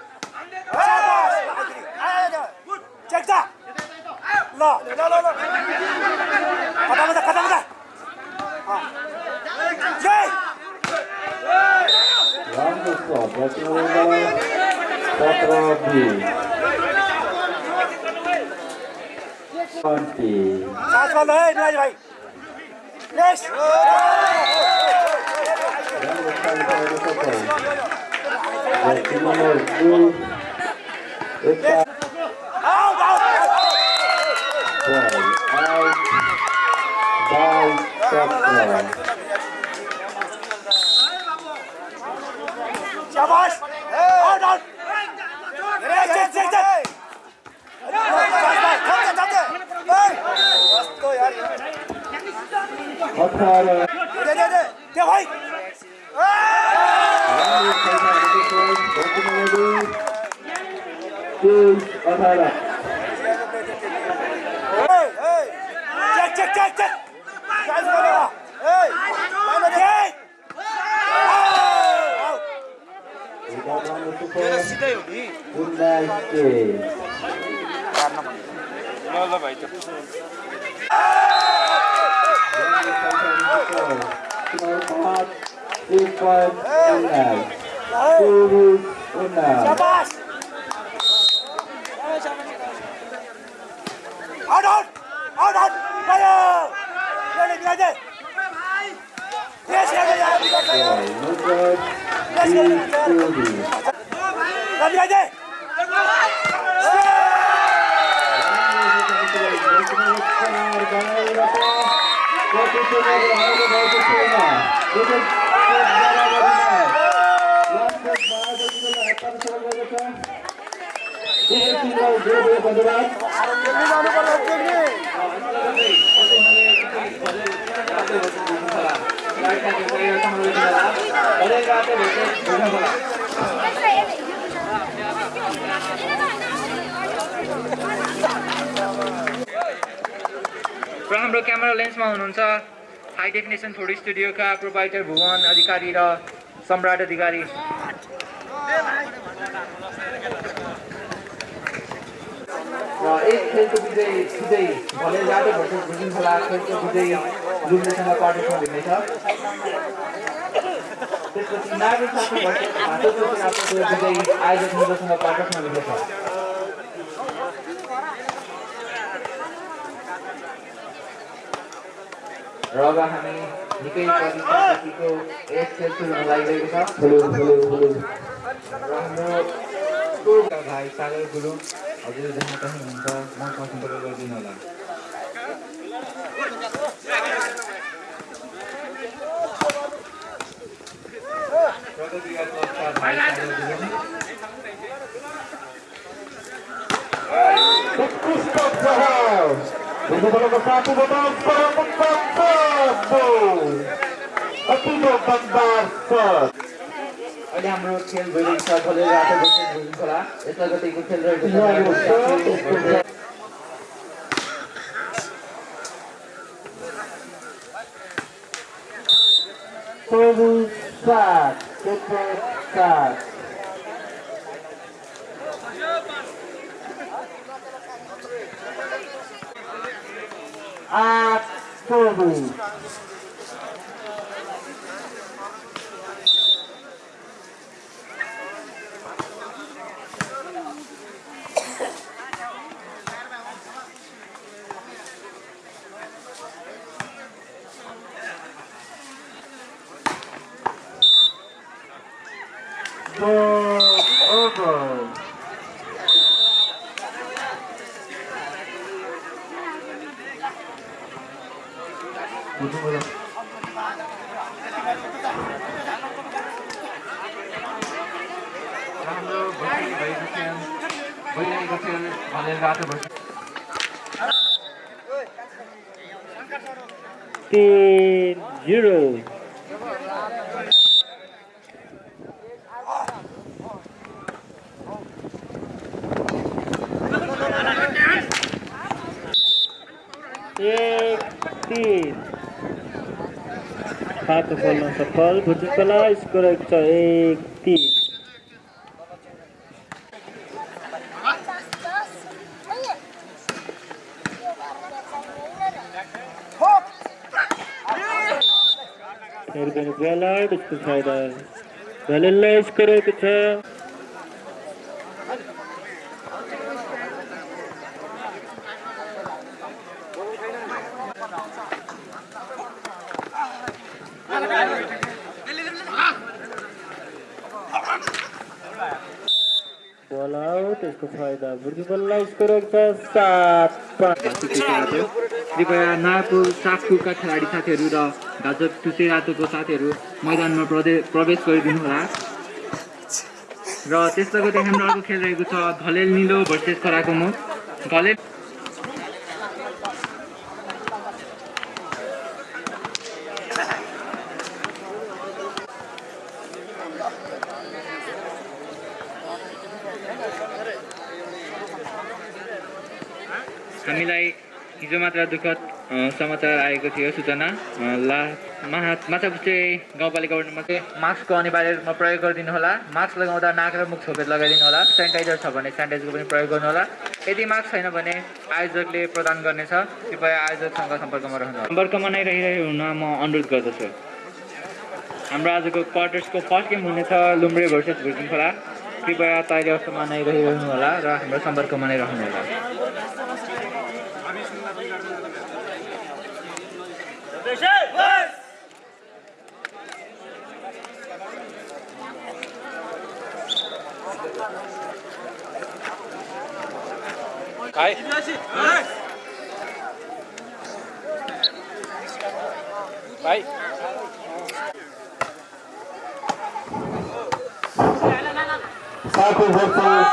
बच्नुलाई सत्र बिस ट्वेन्टी साथ बल है निराज भाइ नेक्स्ट राम्रो छ व्यक्ति नम्बर दुई यता आउट आउट बल आउट बाइस सत्र शाबाश out out check check check अठार त्यो भाइ राम्रो खाइसकेको छ व्यक्ति नम्बर दुई तेइस अठार check check check check check राम्रो सुपर उन्नाइस तेइस ल ल भाइ शाबाश आउट आउट आउट आउट गयो ले ले ले यस ले ले ले ले धन्यवाद र हाम्रो क्यामेरा लेन्समा हुनुहुन्छ हाई डेफिनेसन फोटो स्टुडियोका प्रोभाइडर भुवन अधिकारी र सम्राट अधिकारी। र एक खेलको विजय विजय। भले जाडो भर्सेस भुजिङ खोला खेलको विजय लुम्रेसँग क्वार्टर्समा भिड्नेछ त्यसपछि विजय आयोजक र अब हामी निकै परिस्थितिको यस खेल सुरु हुन लागिरहेको छ र हाम्रो भाइ सागर गुरुङ हजुर जहाँ कहीँ हुनुहुन्छ मसँग सम्पर्क गरिदिनु होला प्रगतिका क्लबका भाइ सागर गुरुङ उत्कृष्ट प्रहार भुजबलको साथीबाट अतिको बदमार सर अहिले हाम्रो खेल भइरहेको छ भोलि रातो बसेर भुजिङ खोला यसलाई गतिको खेल रहेको छ चौबिस सात क्षेत्र सात आठ चौबिस Ball over. हाम्रो भोलि भएको खेल भइरहेको खेल भनेर रातो बसेर तिन जिरो एक तिन खातो खोल्न सफल भुटुकला स्कोर छ एक तिन फेरि पनि ब्यालर यसको फाइदा भ्यालेनलाई स्कोर छ बल आउट यसको फाइदा भुटुकललाई स्कोर कृपया नागपुर सागपुरका खेलाडी साथीहरू र गाजर टुसे रातोको साथीहरू मैदानमा प्रदे प्रवेश गरिदिनु होला र त्यसले गर्दा हाम्रो अर्को खेल रहेको छ घलेल निलो भर्सेस खराको मुख घलेल हामीलाई हिजो मात्र दुःखद समाचार आएको थियो सूचना। ला माहा माछापुच्छे गाउँपालिका वडामा चाहिँ मास्कको अनिवार्य रूपमा प्रयोग गरिदिनु होला। मास्क लगाउँदा नाक र मुख छोपेर लगाइदिनु होला। सेनिटाइजर छ भने सेनिटाइजरको पनि प्रयोग गर्नु होला। यदि मास्क छैन भने आयोजकले प्रदान गर्नेछ। कृपया आयोजकसँग सम्पर्कमा रहनु सम्पर्कमा नै रहिरहे हुन म अनुरोध गर्दछु। हाम्रो आजको क्वार्टर्सको फर्स्ट गेम हुनेछ लुम्ब्रे भर्सेस भुर्किङ खोला कृपया तयारी अवस्थामा नै रहिरहनु होला र हाम्रो सम्पर्कमा नै रहनु होला Kai. Kai. साथी versus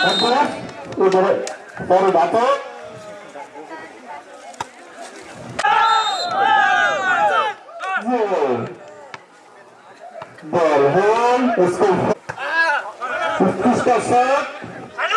Honduras. Udah, baru. Goal. Ball home. कितने run defense.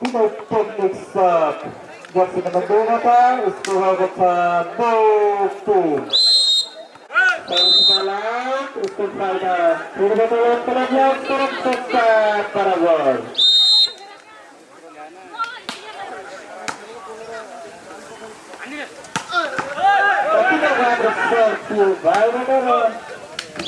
Unautodoksa o Donata, Ustowagoca Boku. Persala, Ustofalda, Kurwatowa o Kurwatowa Paraguay. Aqui não vai para o Santos, vai, vai, vai.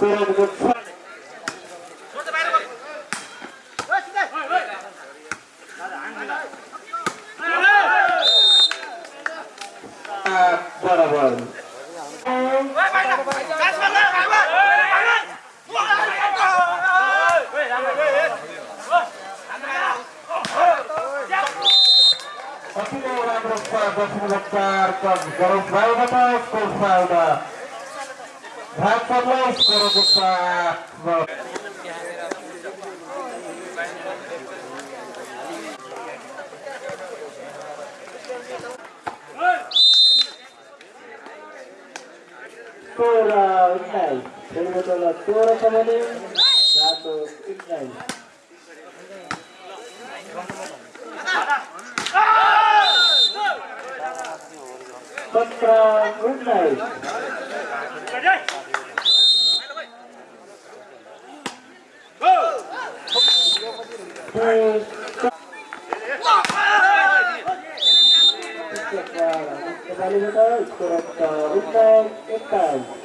भएको छ बराबर नै राम्रो छ दशमलव चार कम गरौँ भाइबाट स्कोर फाइदा भागलाई स्कोरको साथ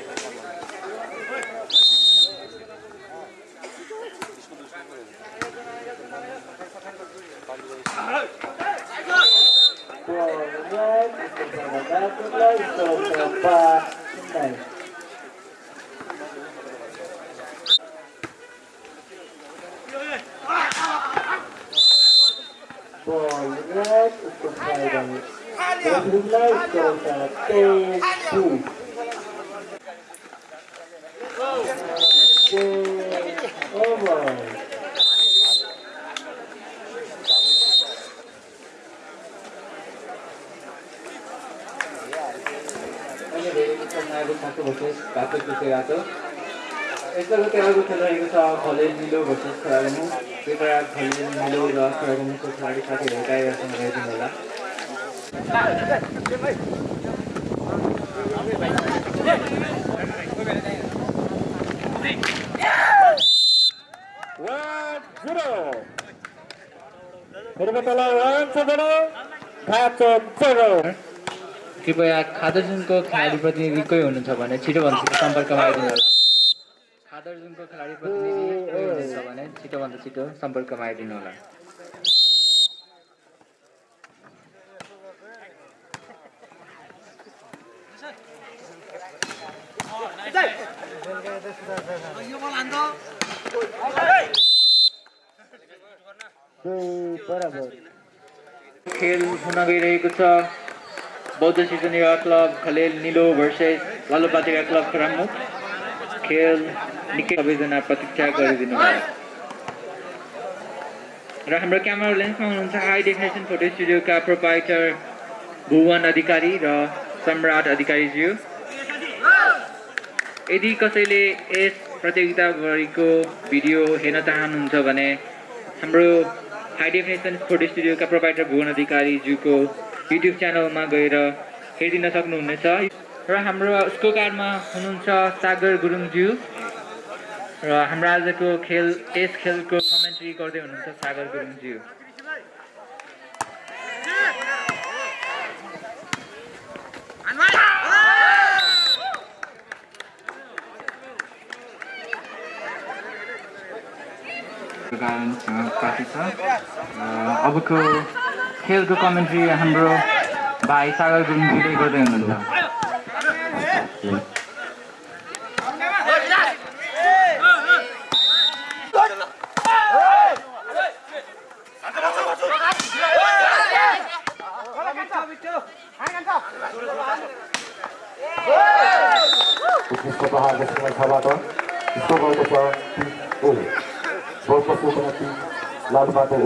सोह्र उन्नाइस खेलबटोला सोह्र छ भने रातो उन्नाइस सत्र उन्नाइस नेपालीबाट स्कोर उन्नाइस एक्काइस Ball red untuk Friday. Sebelumnya skor satu. Game over. अहिले धेरै खेल्न खाएको भर्सेस घाटो पिछे घाटो अर्को खेल रहेको छ खलेल निलो भर्सेस कृपया खलेल निलो र खेलागुमुको खेलाडी साथीहरू होला. कृपया खादरजुनको खेलाडी प्रतिनिधि कोही हुनुहुन्छ भने छिटोभन्दा छिटो सम्पर्कमा आइदिनु होला खादरजुनको खेलाडी प्रतिनिधि कोही छिटोभन्दा छिटो सम्पर्कमा आइदिनु होला खेल हुन गइरहेको छ। बौद्ध सिजन युवा क्लब खलेल निलो भर्सेस लालुपातिका क्लब खरामुख खेल निकै सबैजना प्रतीक्षा गरिदिनु होला र हाम्रो क्यामेरा लेन्समा हुनुहुन्छ हाई डेफिनेसन फोटो स्टुडियोका प्रोपाइटर भुवन अधिकारी र सम्राट अधिकारीज्यू। यदि कसैले यस प्रतियोगिताभरिको भिडियो हेर्न चाहनुहुन्छ भने हाम्रो हाई डेफिनेसन फोटो स्टुडियोका प्रोभाइडर भुवन अधिकारीज्यूको युट्युब च्यानलमा गएर हेरिदिन सक्नुहुनेछ। र हाम्रो स्कोकार्डमा हुनुहुन्छ सागर गुरुङज्यू। र हाम्रो आजको खेल यस खेलको कमेन्ट्री गर्दै हुनुहुन्छ सागर गुरुङज्यू। छ अबको खेलको कमेन्ट्री हाम्रो भाइ सागर गुरुङजीले गर्दै हुनुहुन्छ। बलको सूचना टिम लालबाट ए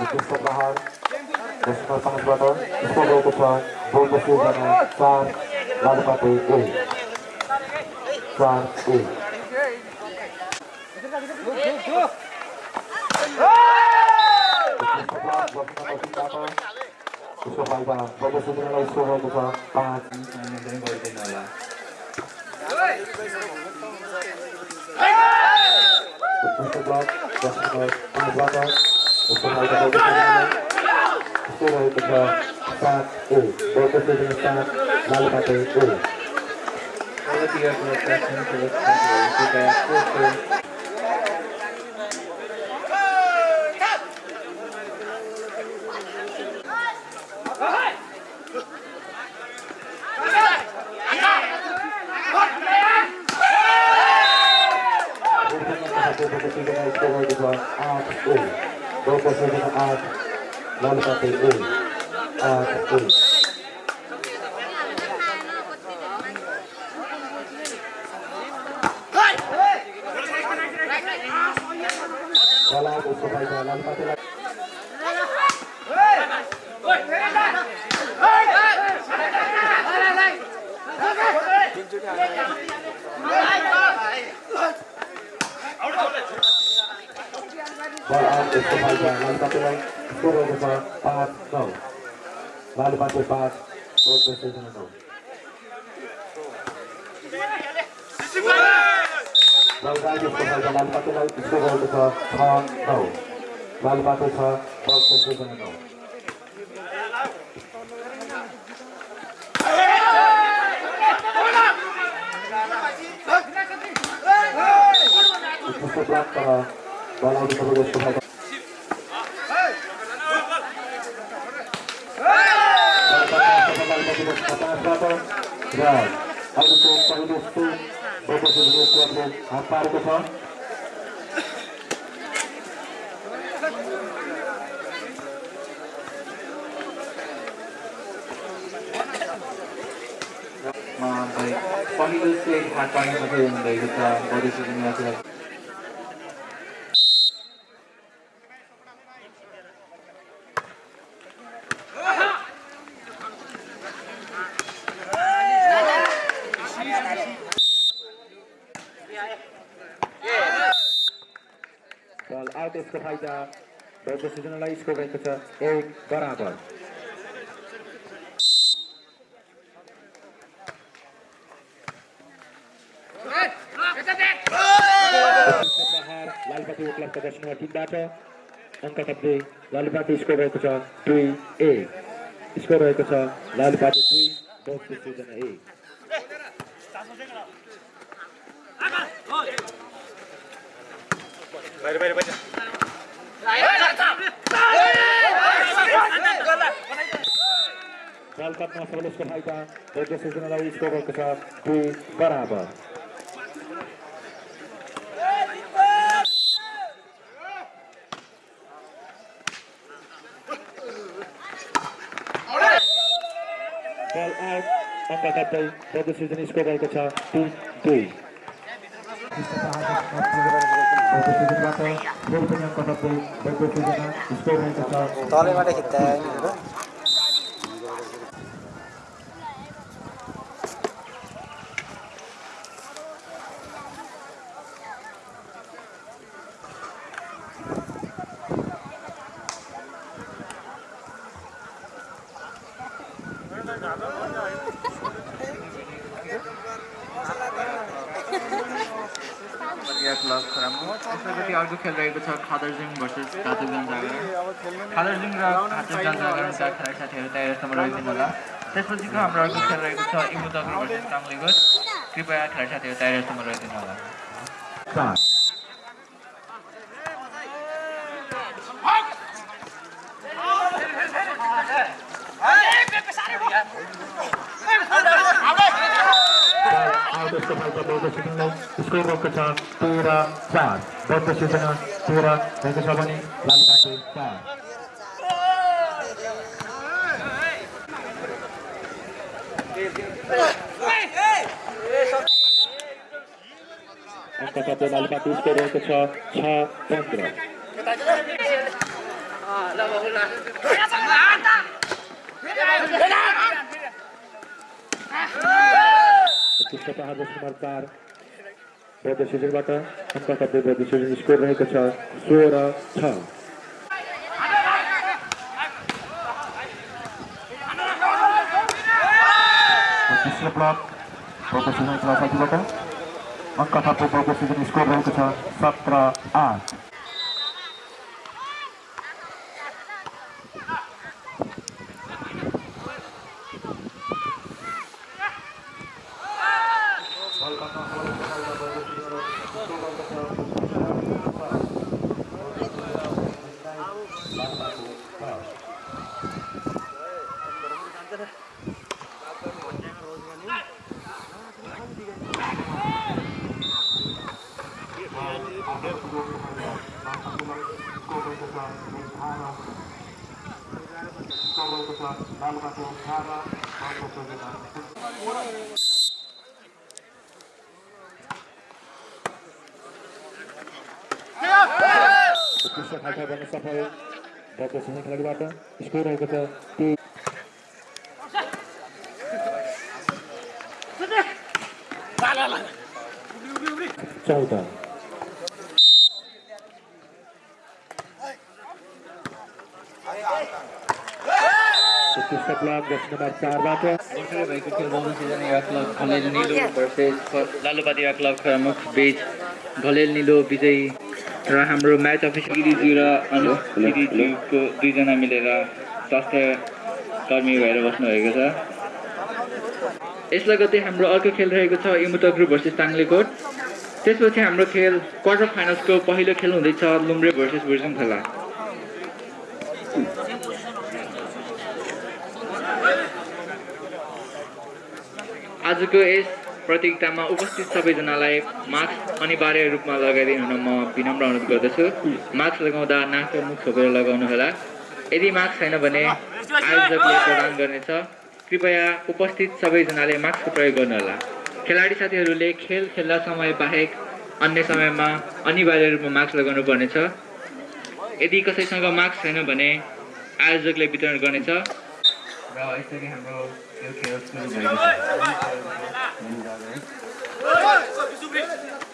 उत्कृष्ट प्रहार दक्षिण पाँचबाट स्कोर गरेको छ बलको सूचना चार लालबाट ए चार ए उसको फाइदा बलको सूचनालाई स्कोर गरेको छ पाँच पनि गरिदिनु होला उत्कृष्ट ब्लक दक्षिण पाँचबाट उसको फाइदा बलको सूचनालाई स्कोर रहेको छ सात ए बलको सूचना सात लालबाट ए प्रगतिका पुरस्कार पुरस्कार कृपया कोर्टको लालबाटे पाँच बलको सूचना नौ बलगाई यसको फाइदा लालबाटेलाई स्कोर गरेको छ छ नौ लालबाटे छ बलको सूचना नौ उत्कृष्ट ब्लक तर बल आउट गरेको यसको फाइदा र अहिलेको पहिलो स्कुल बलको क्लबले हात पारेको छ भाइ पहिलो सेट हात पार्ने मात्रै हुनुभएको छ बढी सुनिरहेको छ बल आउट यसको फाइदा बलको सूचनालाई स्कोर रहेको छ एक बराबर। लालबाटी उपलब्ध टिमबाट अङ्क लालबाटी स्कोर रहेको छ दुई ए स्कोर रहेको छ लालबाटी दुई सूचना ए बल कप्न सबल यसको फाइदा बलको सूचनालाई स्कोर रहेको छ दुई बराबर बल आउट कप्दै बलको सूचना स्कोर रहेको छ तिन दुई बलको सूचनाबाट गोल पनि अङ्क कप्दै बलको सूचना स्कोर रहेको छ तलैबाट खिच्दा नि बलिया क्लब खराबो त्यसपछि अर्को खेल रहेको छ खादरजुङ भर्सेस घाटुक जनजागरण खादरजुङ र घाटुक जनजागरणका खेलाडी साथीहरू तयार समय राखिदिनु होला। त्यसपछिको हाम्रो अर्को खेल रहेको छ इमु दगुर वर्सेस ताम्लेगुट कृपया खेलाडी साथीहरू तयारीहरूसम्म रहिदिनु होला Start. आउट सफलता बौद्ध सिटिङलाई स्कोर भएको छ तेह्र चार। बौद्ध सूचना तेह्र भएको छ भने लालुपाटे चार भएको छ छ पन्ध्र पुस्तक आदर्श कुमार कपे बौद्ध सिजन स्कोर रहेको छ सोह्र छ अङ्क स्कोर रहेको छ सत्र आठ उत्कृष्ट खालसा गर्न सफल बौद्ध सिंह खेलाडीबाट स्कोर रहेको छ ती चौध उत्कृष्ट ब्लक दस नम्बर चारबाट भर्खरै भएको खेल बौद्ध सिजन युवा क्लब घलेल निलो भर्सेस लालुपाती क्लब खरामुख बिच। घलेल निलो विजयी। र हाम्रो म्याच अफिसर गिरिज्यू र अनु गिरिज्यूको दुईजना मिलेर स्वास्थ्य कर्मी भएर बस्नुभएको छ। यसलाई गर्दै हाम्रो अर्को खेल रहेको छ इमुता ग्रुप भर्सेस ताङ्लेकोट। त्यसपछि हाम्रो खेल क्वार्टर फाइनल्सको पहिलो खेल हुँदैछ लुम्रे भर्सेस बुर्जुङ खेला। आजको यस प्रतियोगितामा उपस्थित सबैजनालाई मास्क अनिवार्य रूपमा लगाइदिनु हुन म विनम्र अनुरोध गर्दछु। मास्क लगाउँदा नाक र मुख छोपेर लगाउनु होला। यदि मास्क छैन भने आयोजकले प्रदान गर्नेछ। कृपया उपस्थित सबैजनाले मास्कको प्रयोग गर्नुहोला खेलाडी साथीहरूले खेल खेल्दा समय बाहेक अन्य समयमा अनिवार्य रूपमा मास्क लगाउनु पर्नेछ। यदि कसैसँग मास्क छैन भने आयोजकले वितरण गर्नेछ। र यसरी हाम्रो खेल सुरु भएको Vamos dar, né? Vai, vai, vai,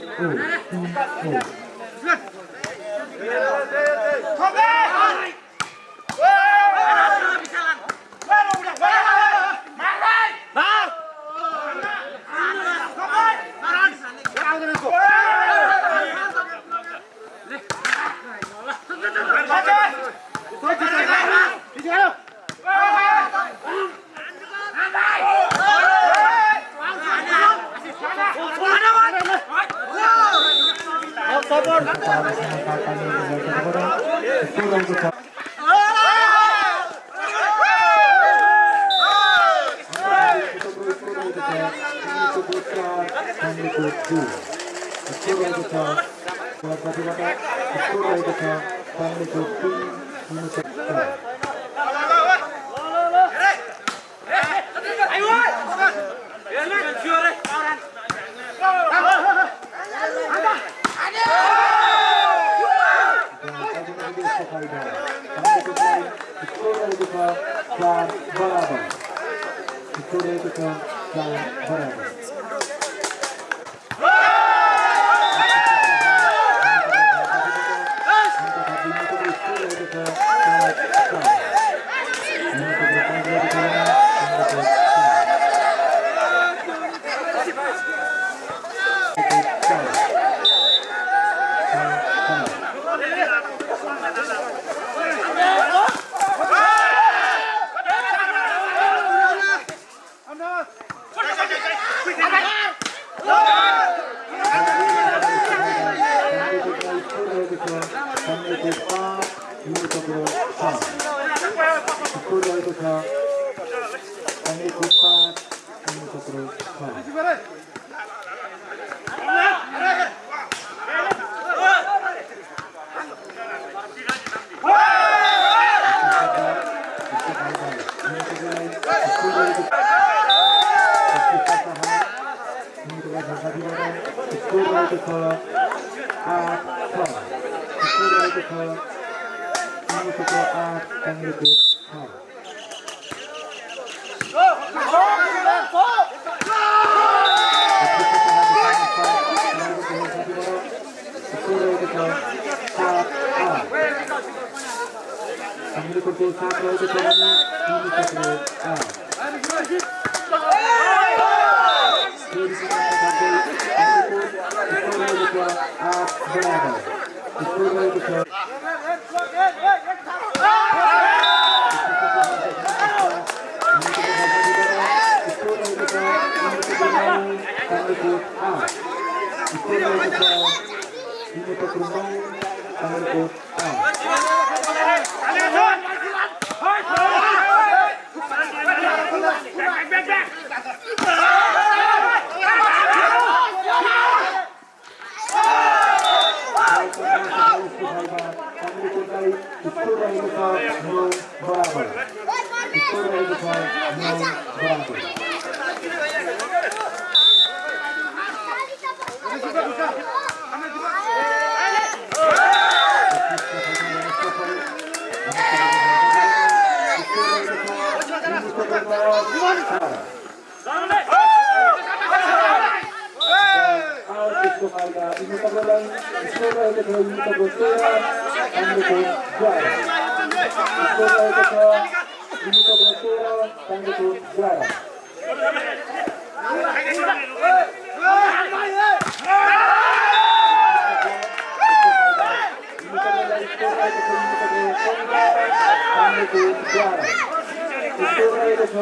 오, 오, 오. sangat kesempatan yang terjadi kepada pulang kita Terima kasih. इन्नु तपाईँलाई स्कोर रहेको इन्नु तपाईँको तेह्र पाण्डेको बाह्र स्कोर रहेको छ इन्नु तपाईँको तेह्र पाण्डेको बाह्र इन्नु तपाईँलाई स्कोर रहेको छ इन्नु तपाईँको पन्ध्र पाण्डेको बाह्र स्कोर रहेको छ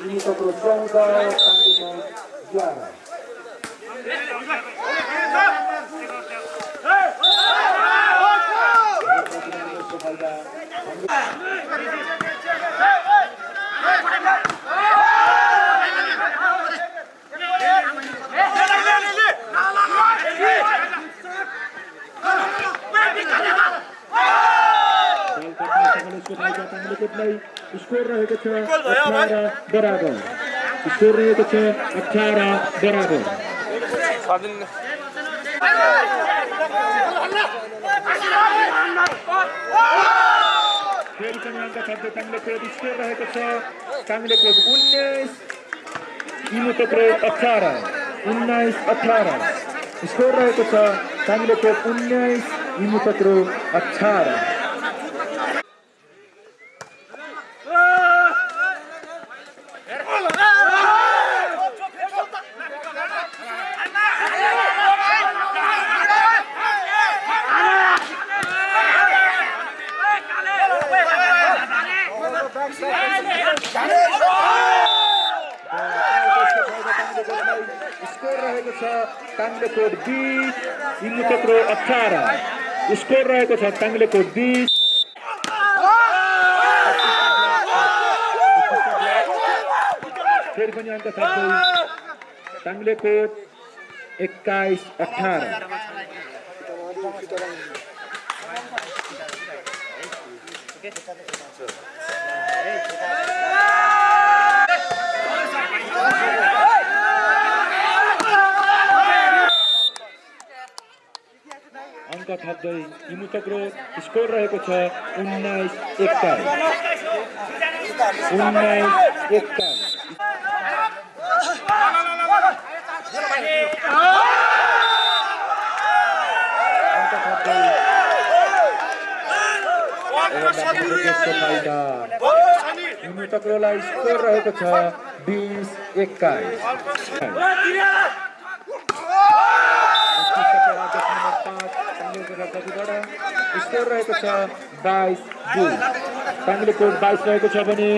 इन्नु तपाईँको चौध पाण्डेको बाह्र त्यसको फाइदा स्कोर रहेको छ अठार बराबर स्कोर छ अठार बराबर पनि अङ्क थप्दै काङ्ग्रेस स्कोर रहेको छ काङ्ग्रेस उन्नाइस इमुटोक्रो अठार उन्नाइस अठार स्कोर रहेको छ काङ्ग्रेस उन्नाइस इमुटोक्रो अठार स्कोर रहेको छ काङ्ग्रे कोट बिस इमुटोक्रो अठार स्कोर रहेको छ कोट बिस फेरि पनि काङ्ग्रे कोट एक्काइस अठार। अङ्क थप्दै स्कोर रहेको छ उन्नाइस एक्काइस। एक्काइस। इमुटोक्रोलाई स्कोर रहेको छ बिस एक्काइस। स्कोर रहेको छ बाइस दुई काङ्ग्रे कोट बाइस रहेको छ भने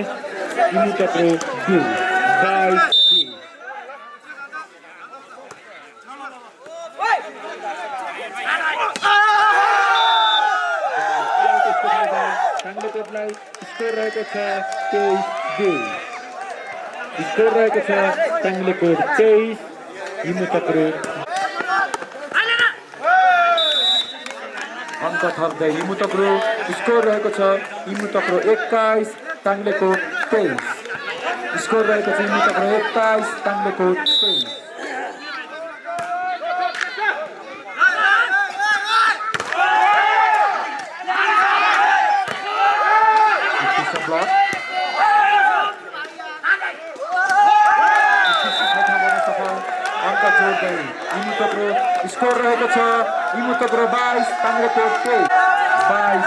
स्कोर रहेको छ तेइस दुई स्कोर रहेको छ काङ्ग्रे कोट तेइस इनु अङ्क थप्दै इमुतक्रो स्कोर रहेको छ। इमुतक्रो एक्काइस टाङ्लेको तेइस। स्कोर रहेको छ इमुतक्रो एक्काइस टाङ्लेको तेइस। स्कोर रहेको छ। त बाइस पन्ध्र पो चौस बाइस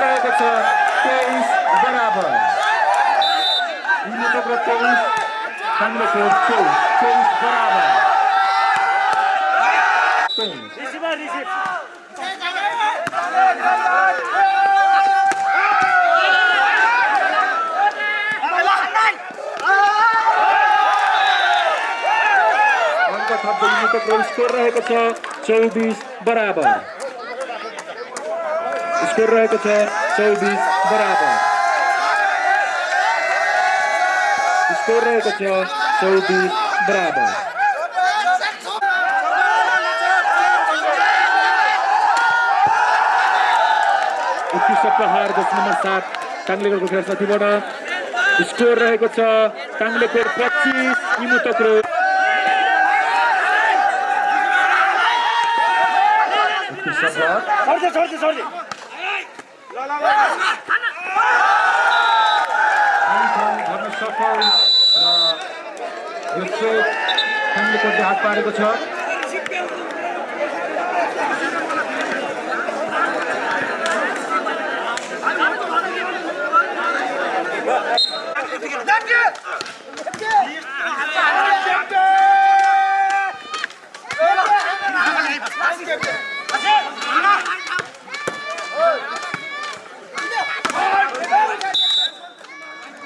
रहेको छक्रो चौबिस पन्ध्र चौस 5 बराबर रिसीवर स्कोर रहेको छ चौबिस बराबर स्कोर रहेको छ चौबिस बराबर स्कोर रहेको छ चौबिस बराबर उत्कृष्ट प्रहार जस नम्बर सात टाङ्लेको खेलसाथीबाट स्कोर रहेको छ टाङ्लेको पच्चिस इमु तक्रो सफल र यो चोक टाङ्लेकोटले हात पारेको छ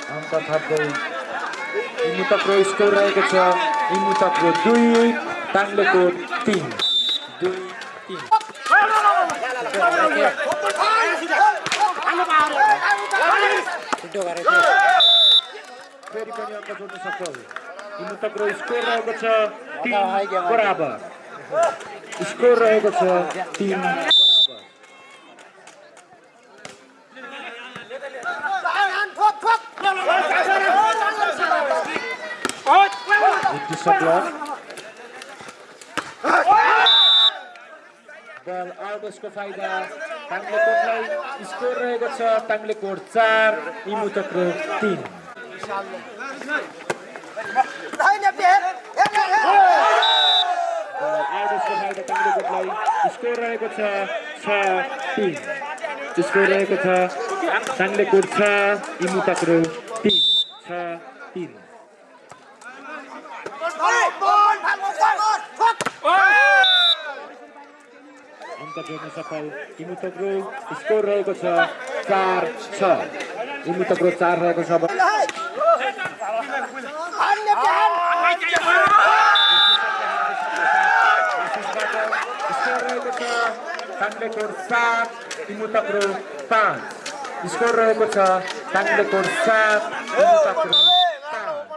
अङ्क थप्दै इमुतक्रो स्कोर रहेको छ इमुतक्रो दुई टाङ्लेकोट तिन दुई तिन फेरि पनि जोड्न इमुतक्रो स्कोर रहेको छ बराबर स्कोर रहेको छ तिन बराबर उत्कृष्ट ब्लक बल आउट यसको फाइदा टाङ्ले कोटलाई स्कोर रहेको छ टाङ्ले कोट चार इमु चक्र तिन बल आउट यसको फाइदा टाङ्ले कोटलाई स्कोर रहेको छ छ तिन। स्कोर रहेको छ टाङ्ले कोट छ इमु चक्र तिन छ तिन अङ्क जोड्न सफल इमुतक्रो स्कोर रहेको छ चार छ इमुतक्रो चार रहेको छ टाङ्लेकोट सात इमुतक्रो पाँच स्कोर रहेको छ टाङ्लेकोट सात इमुतक्रो पाँच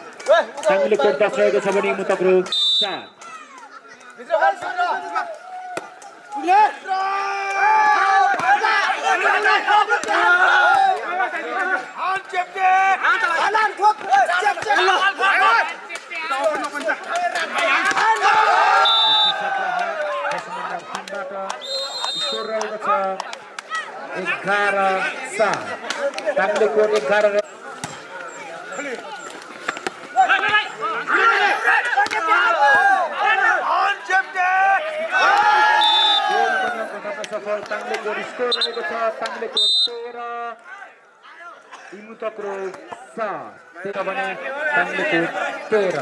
टाङ्ले कोट दस रहेको छ भने मुतक्रो एघार सात एघार रहे- गोल गर्न पठाउन सफल टाङ्ले कोट स्कोर रहेको छ टाङ्ले कोट तेह्र इमुतक्रो सात तेह्र भने टाङ्ले कोट तेह्र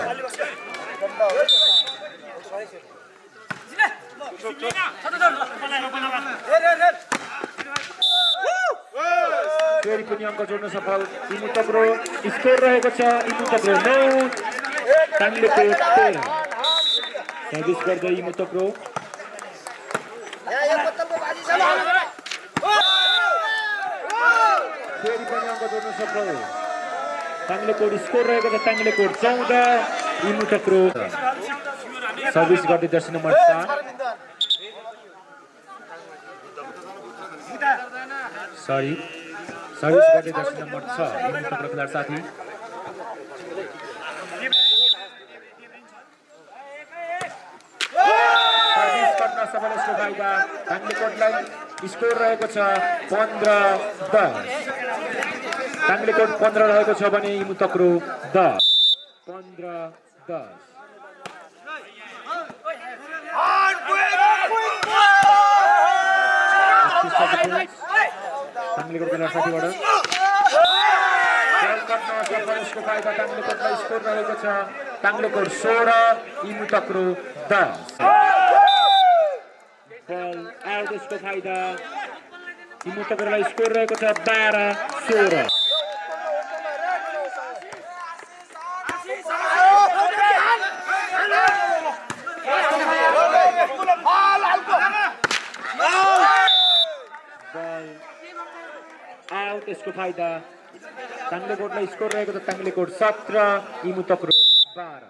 फेरि पनि अङ्क जोड्न सफल इमुतक्रो स्कोर रहेको छ इमुतक्रो नौ टाङ्ले कोट तेह्र सर्भिस गर्दै इमुतक्रो फेरि पनि अङ्क जोड्न सफल टाङ्ले कोट स्कोर रहेको छ टाङ्ले कोट चौध इमु चक्रो सर्भिस गर्दै जर्सी नम्बर चार सरी सर्भिस गर्दै जर्सी नम्बर छ खेलाडी साथी सर्भिस गर्न सफल यसको फाइदा टाङ्ले कोटलाई स्कोर रहेको छ पन्ध्र दस। टाङ्लेकोट पन्ध्र रहेको छ भने इमुतक्रो दस। पन्ध्र दस। टाङ्लेकोट बेला साथीबाट स्कोर रहेको छ सोह्र इमुतक्रो दस फाइदा इमुतक्रोलाई स्कोर रहेको छ बाह्र सोह्र यसको फाइदा टाङ्लेकोटलाई स्कोर रहेको छ टाङ्लेकोट सत्र बाह्र।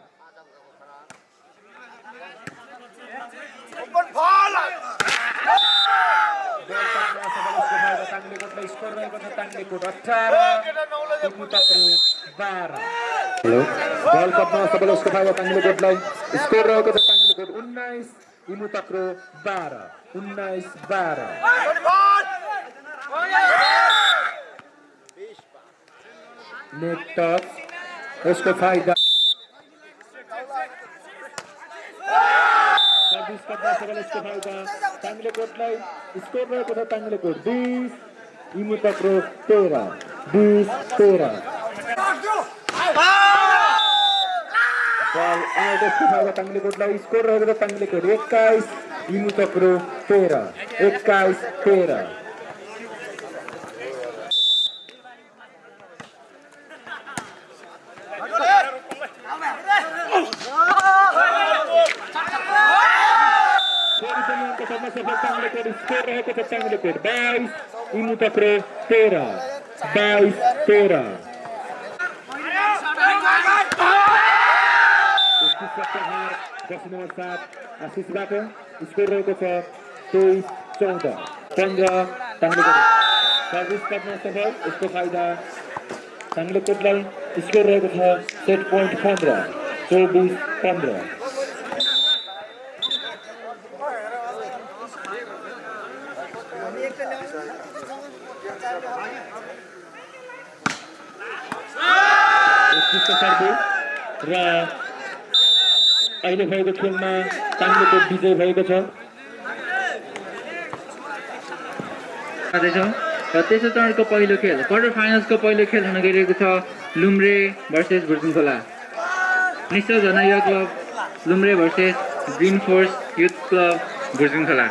स्कोर रहेको छ अठार इमुतक्रो बाह्र। वर्ल्ड कपमा फाइदा स्कोर रहेको छ उन्नाइस इमुतक्रो बाह्र। उन्नाइस बाह्र। नेट टच यसको फाइदा। फाइदा। स्कोर तेह्र बिस तेह्र। बल टाङ्लेकोटलाई स्कोर रहेको छ एक्काइस इमुतक्रो तेह्र एक्काइस तेह्र फेरि पनि अङ्क सर्न सफल टाङ्लेकोट स्कोर रहेको छ टाङ्लेकोट बाइस इमुतक्रो तेह्र बाइस तेह्र दस नम्बर सात आशिषबाट स्कोर रहेको छ तेइस चौध पन्ध्र टाङ्लेकोट सर्भिस गर्न सफल यसको फाइदा टाङ्लेकोटलाई स्कोर रहेको छ सेट पोइन्ट पन्ध्र चौबिस पन्ध्र उत्कृष्ट सर्भिस र अहिले भएको खेलमा टाङ्लेकोट विजय भएको छ। र तेस्रो चरणको पहिलो खेल क्वार्टर फाइनल्सको पहिलो खेल हुन गइरहेको छ लुम्रे भर्सेस भुर्जुङ खोला निश्चय झना युवा club Lumre versus green force youth club Bhurjung Khola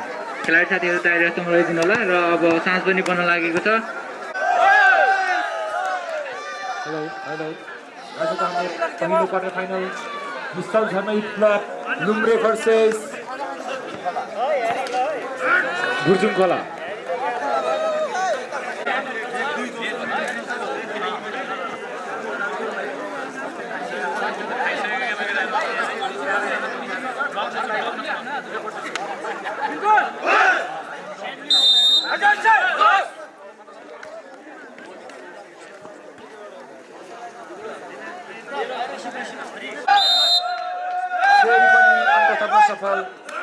खेलाडी साथीहरू तयारी जस्तो लगाइदिनु होला र अब साँझ पनि पर्न लागेको छ। हेलो हेलो आजको हाम्रो पहिलो quarter final youth club Lumre versus Bhurjung Khola फेरि थप्न सफल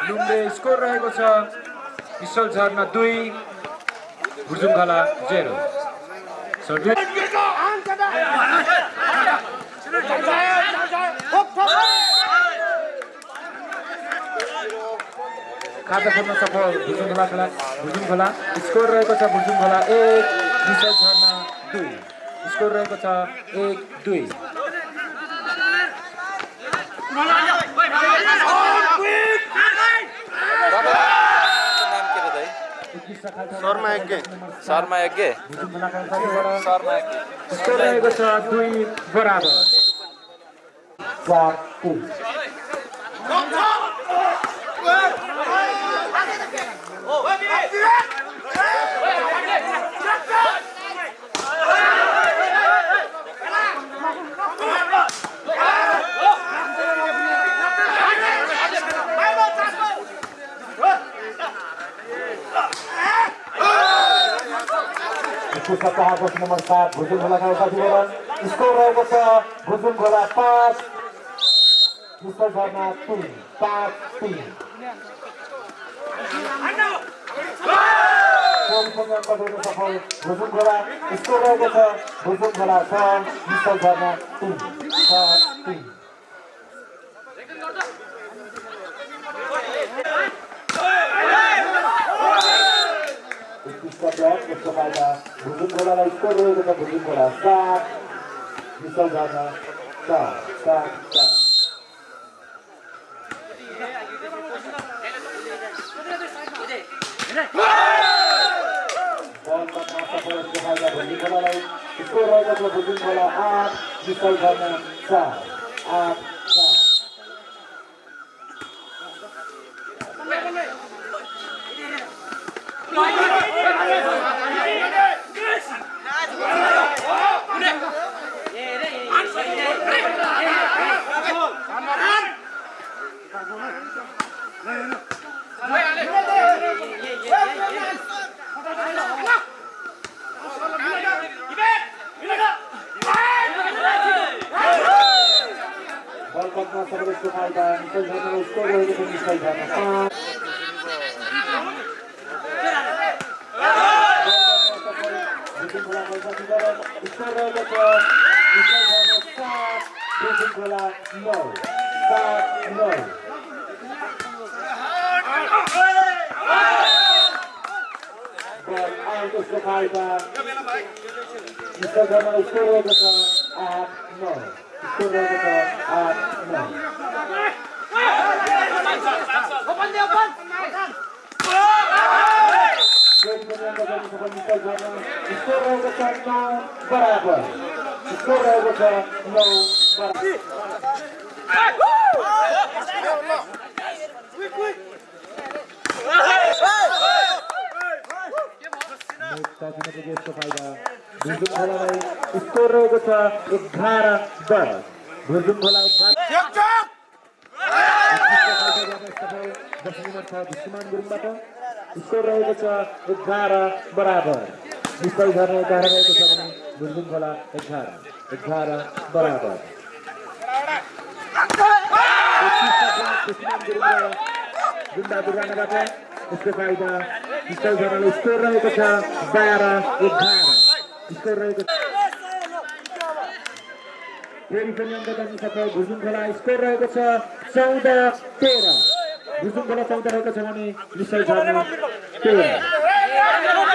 लुम्रे स्कोर रहेको छ विशाल झर्ना दुई भुर्जुङ खोला जेरो खाता खोल्न सफल भुर्जुङ खोला खेला भुर्जुङ खोला स्कोर रहेको छ भुर्जुङ खोला एक विशाल झर्ना दुई स्कोर रहेको छ एक दुई नाम के रे दाइ उत्कृष्ट खालको शर्मा यज्ञ शर्मा यज्ञ भुर्जुङ खोलाका साथीबाट शर्मा यज्ञ स्कोर रहेको छ दुई बराबर चार तिन पुस्तक कहाँको नम्बर सात भुजुङ खोलाका साथीबाट स्कोर रहेको छ भुजुङ खोला पाँच विश्व झर्ना तिन पाँच तिन सफल खोला स्कोर रहेको छ भुजुङ खोला छ विशाल शर्मा तिन छ तिन उत्कृष्ट फाइदा भुजुङ खोलालाई स्कोर रहेको छ भुजुङ खोला सात विशाल शर्मा चार सात चार भुजुङ रहेको छ खोला आठ विशाल शर्मा चार आठ एघार रहेको छ भने भुर्जुङ खोला एघार एघार बराबर गुन्डा यसको फाइदा स्कोर रहेको छ बाह्र एघार स्कोर रहेको छ फेरि पनि भुजुङ खोला स्कोर रहेको छ चौध तेह्र भुजुङ खोला रहेको छ भने ब्लक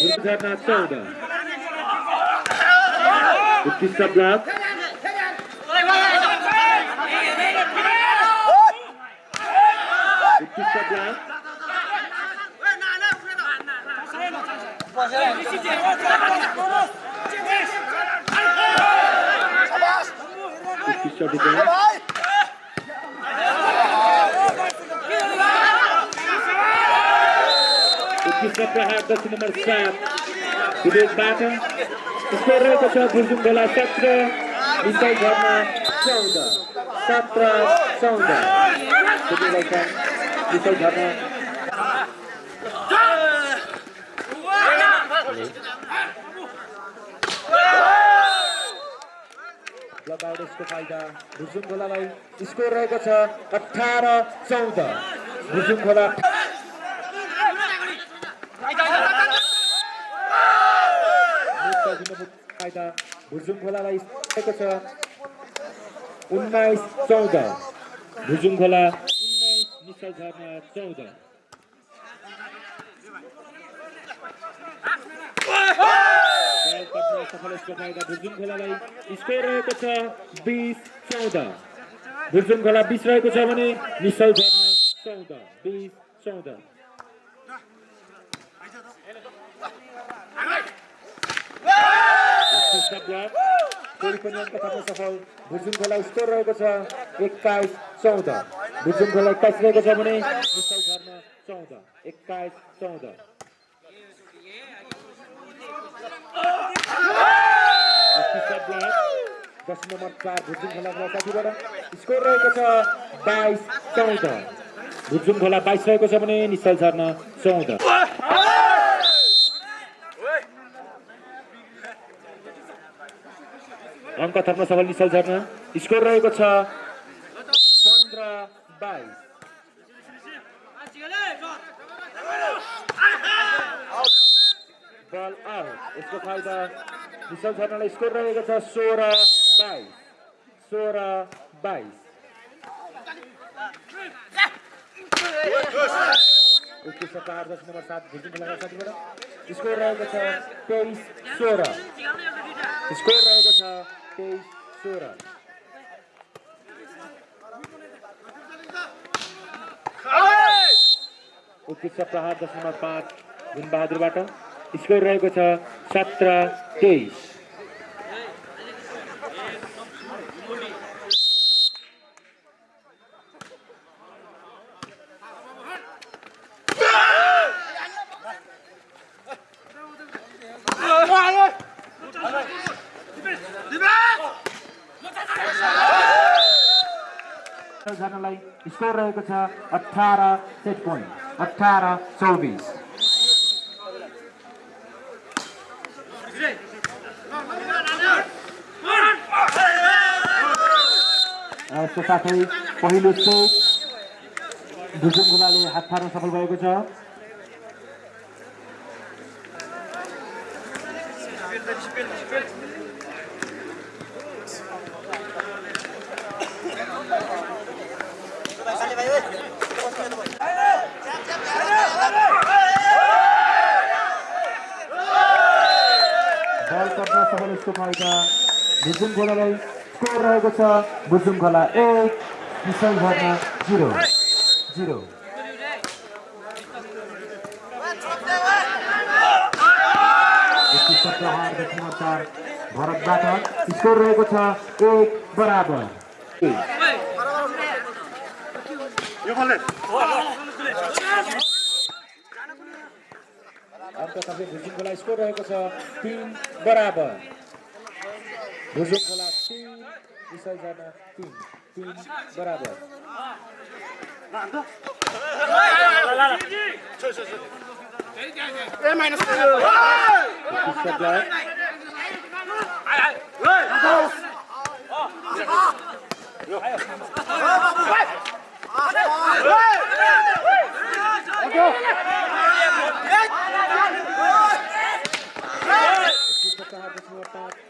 भुजुङ झर्ना चौध उत्कृष्ट ब्लक उत्कृष्ट ब्लक उत्कृष्ट प्रहार दक्षिण नम्बर सात स्कोर रहेको छ भुर्जुङ खोला सत्र विशाल झर्ना चौध सत्र चौध लगाउट यसको फाइदा भुजुङ खोलालाई स्कोर रहेको छ अठार चौध भुजुङ खोला भुजुङ खोलालाई छ। उन्नाइस चौध। भुजुङ खोला भुजुङ रहेको छ बिस चौध। भुजुङ खोला बिस रहेको छ भने निश्चल झर्ना चौध बिस चौध। पनि सफल खोला स्कोर रहेको छ एक्काइस चौध खोला एक्काइस छ भने नम्बर चार स्कोर रहेको छ बाइस चौध भुजुङ खोला बाइस रहेको छ भने निश्चल झर्न चौध अङ्क थप्न सफल निश्चल झर्न स्कोर रहेको छ पन्ध्र बाइस बल आउट यसको फाइदा निश्चल झर्नलाई स्कोर रहेको छ सोह्र बाइस सोह्र बाइस स्कोर रहेको छ तेइस सोह्र। स्कोर रहेको छ सोह्र उत्कृष्ट प्रहार नम्बर पाँच गुणबहादुरबाट स्कोर रहेको छ सत्र तेइस। अठार सेट पोइन्ट अठार चौबिस। साथै पहिलो सेट भुजुङ गुलाले हात फार्न सफल भएको छ बल पर्न सफल यसको फाइदा भुजुङ खोलालाई स्कोर रहेको छ भुजुङ खोला एक विशाल झर्ना जिरो जिरो भरतबाट स्कोर रहेको छ एक बराबर सबै भुजुङ खोला स्कोर रहेको छ तिन बराबर भुजुङ खोला तिन विशाल झर्ना तिन तिन बराबर उत्कृष्ट ब्लक उत्कृष्ट प्रहार दक्षिण पाँच विशाल झर्ना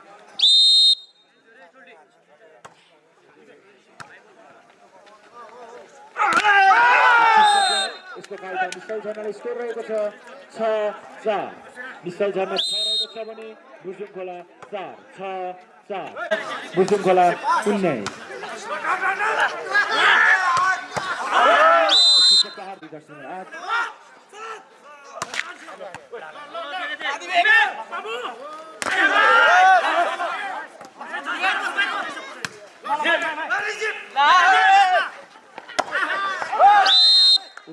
यसको फाइदा स्कोर रहेको छ छ छ भने खोला चार छ चार खोला उन्नाइस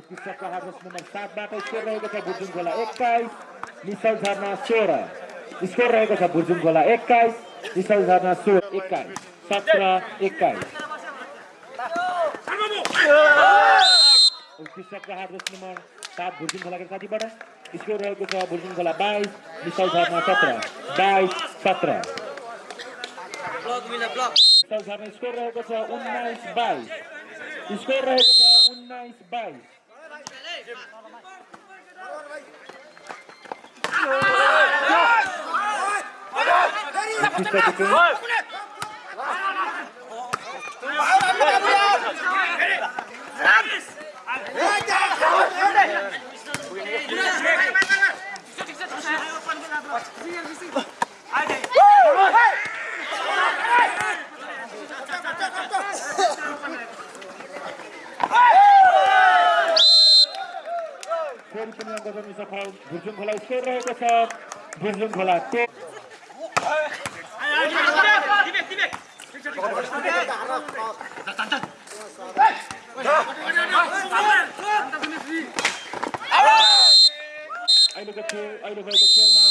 प्रहार दस नम्बर सातबाट स्कोर रहेको छ भुर्जुङ खोला एक्काइस निशल झर्ना सोह्र स्कोर रहेको छ भुर्जुङ खोला एक्काइस निशल झर्ना सोह्र एक्काइस सत्र एक्काइस दस नम्बर सात भुर्जुङ खोलाको साथीबाट स्कोर रहेको छ भुर्जुङ खोला बाइस सत्र बाइस सत्र स्कोर रहेको छ उन्नाइस बाइस स्कोर रहेको छ उन्नाइस बाइस Dikkat edin. Hey! गरी पनि अङ्क गर्नु सफल भुर्जुङ खोला स्कोर रहेको छ भुर्जुङ खोला अहिलेको अहिले भएको खेलमा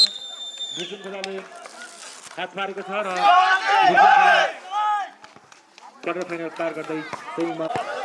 भुर्जुङ खोलाले हात मारेको छ र क्वार्टर फाइनल पार गर्दै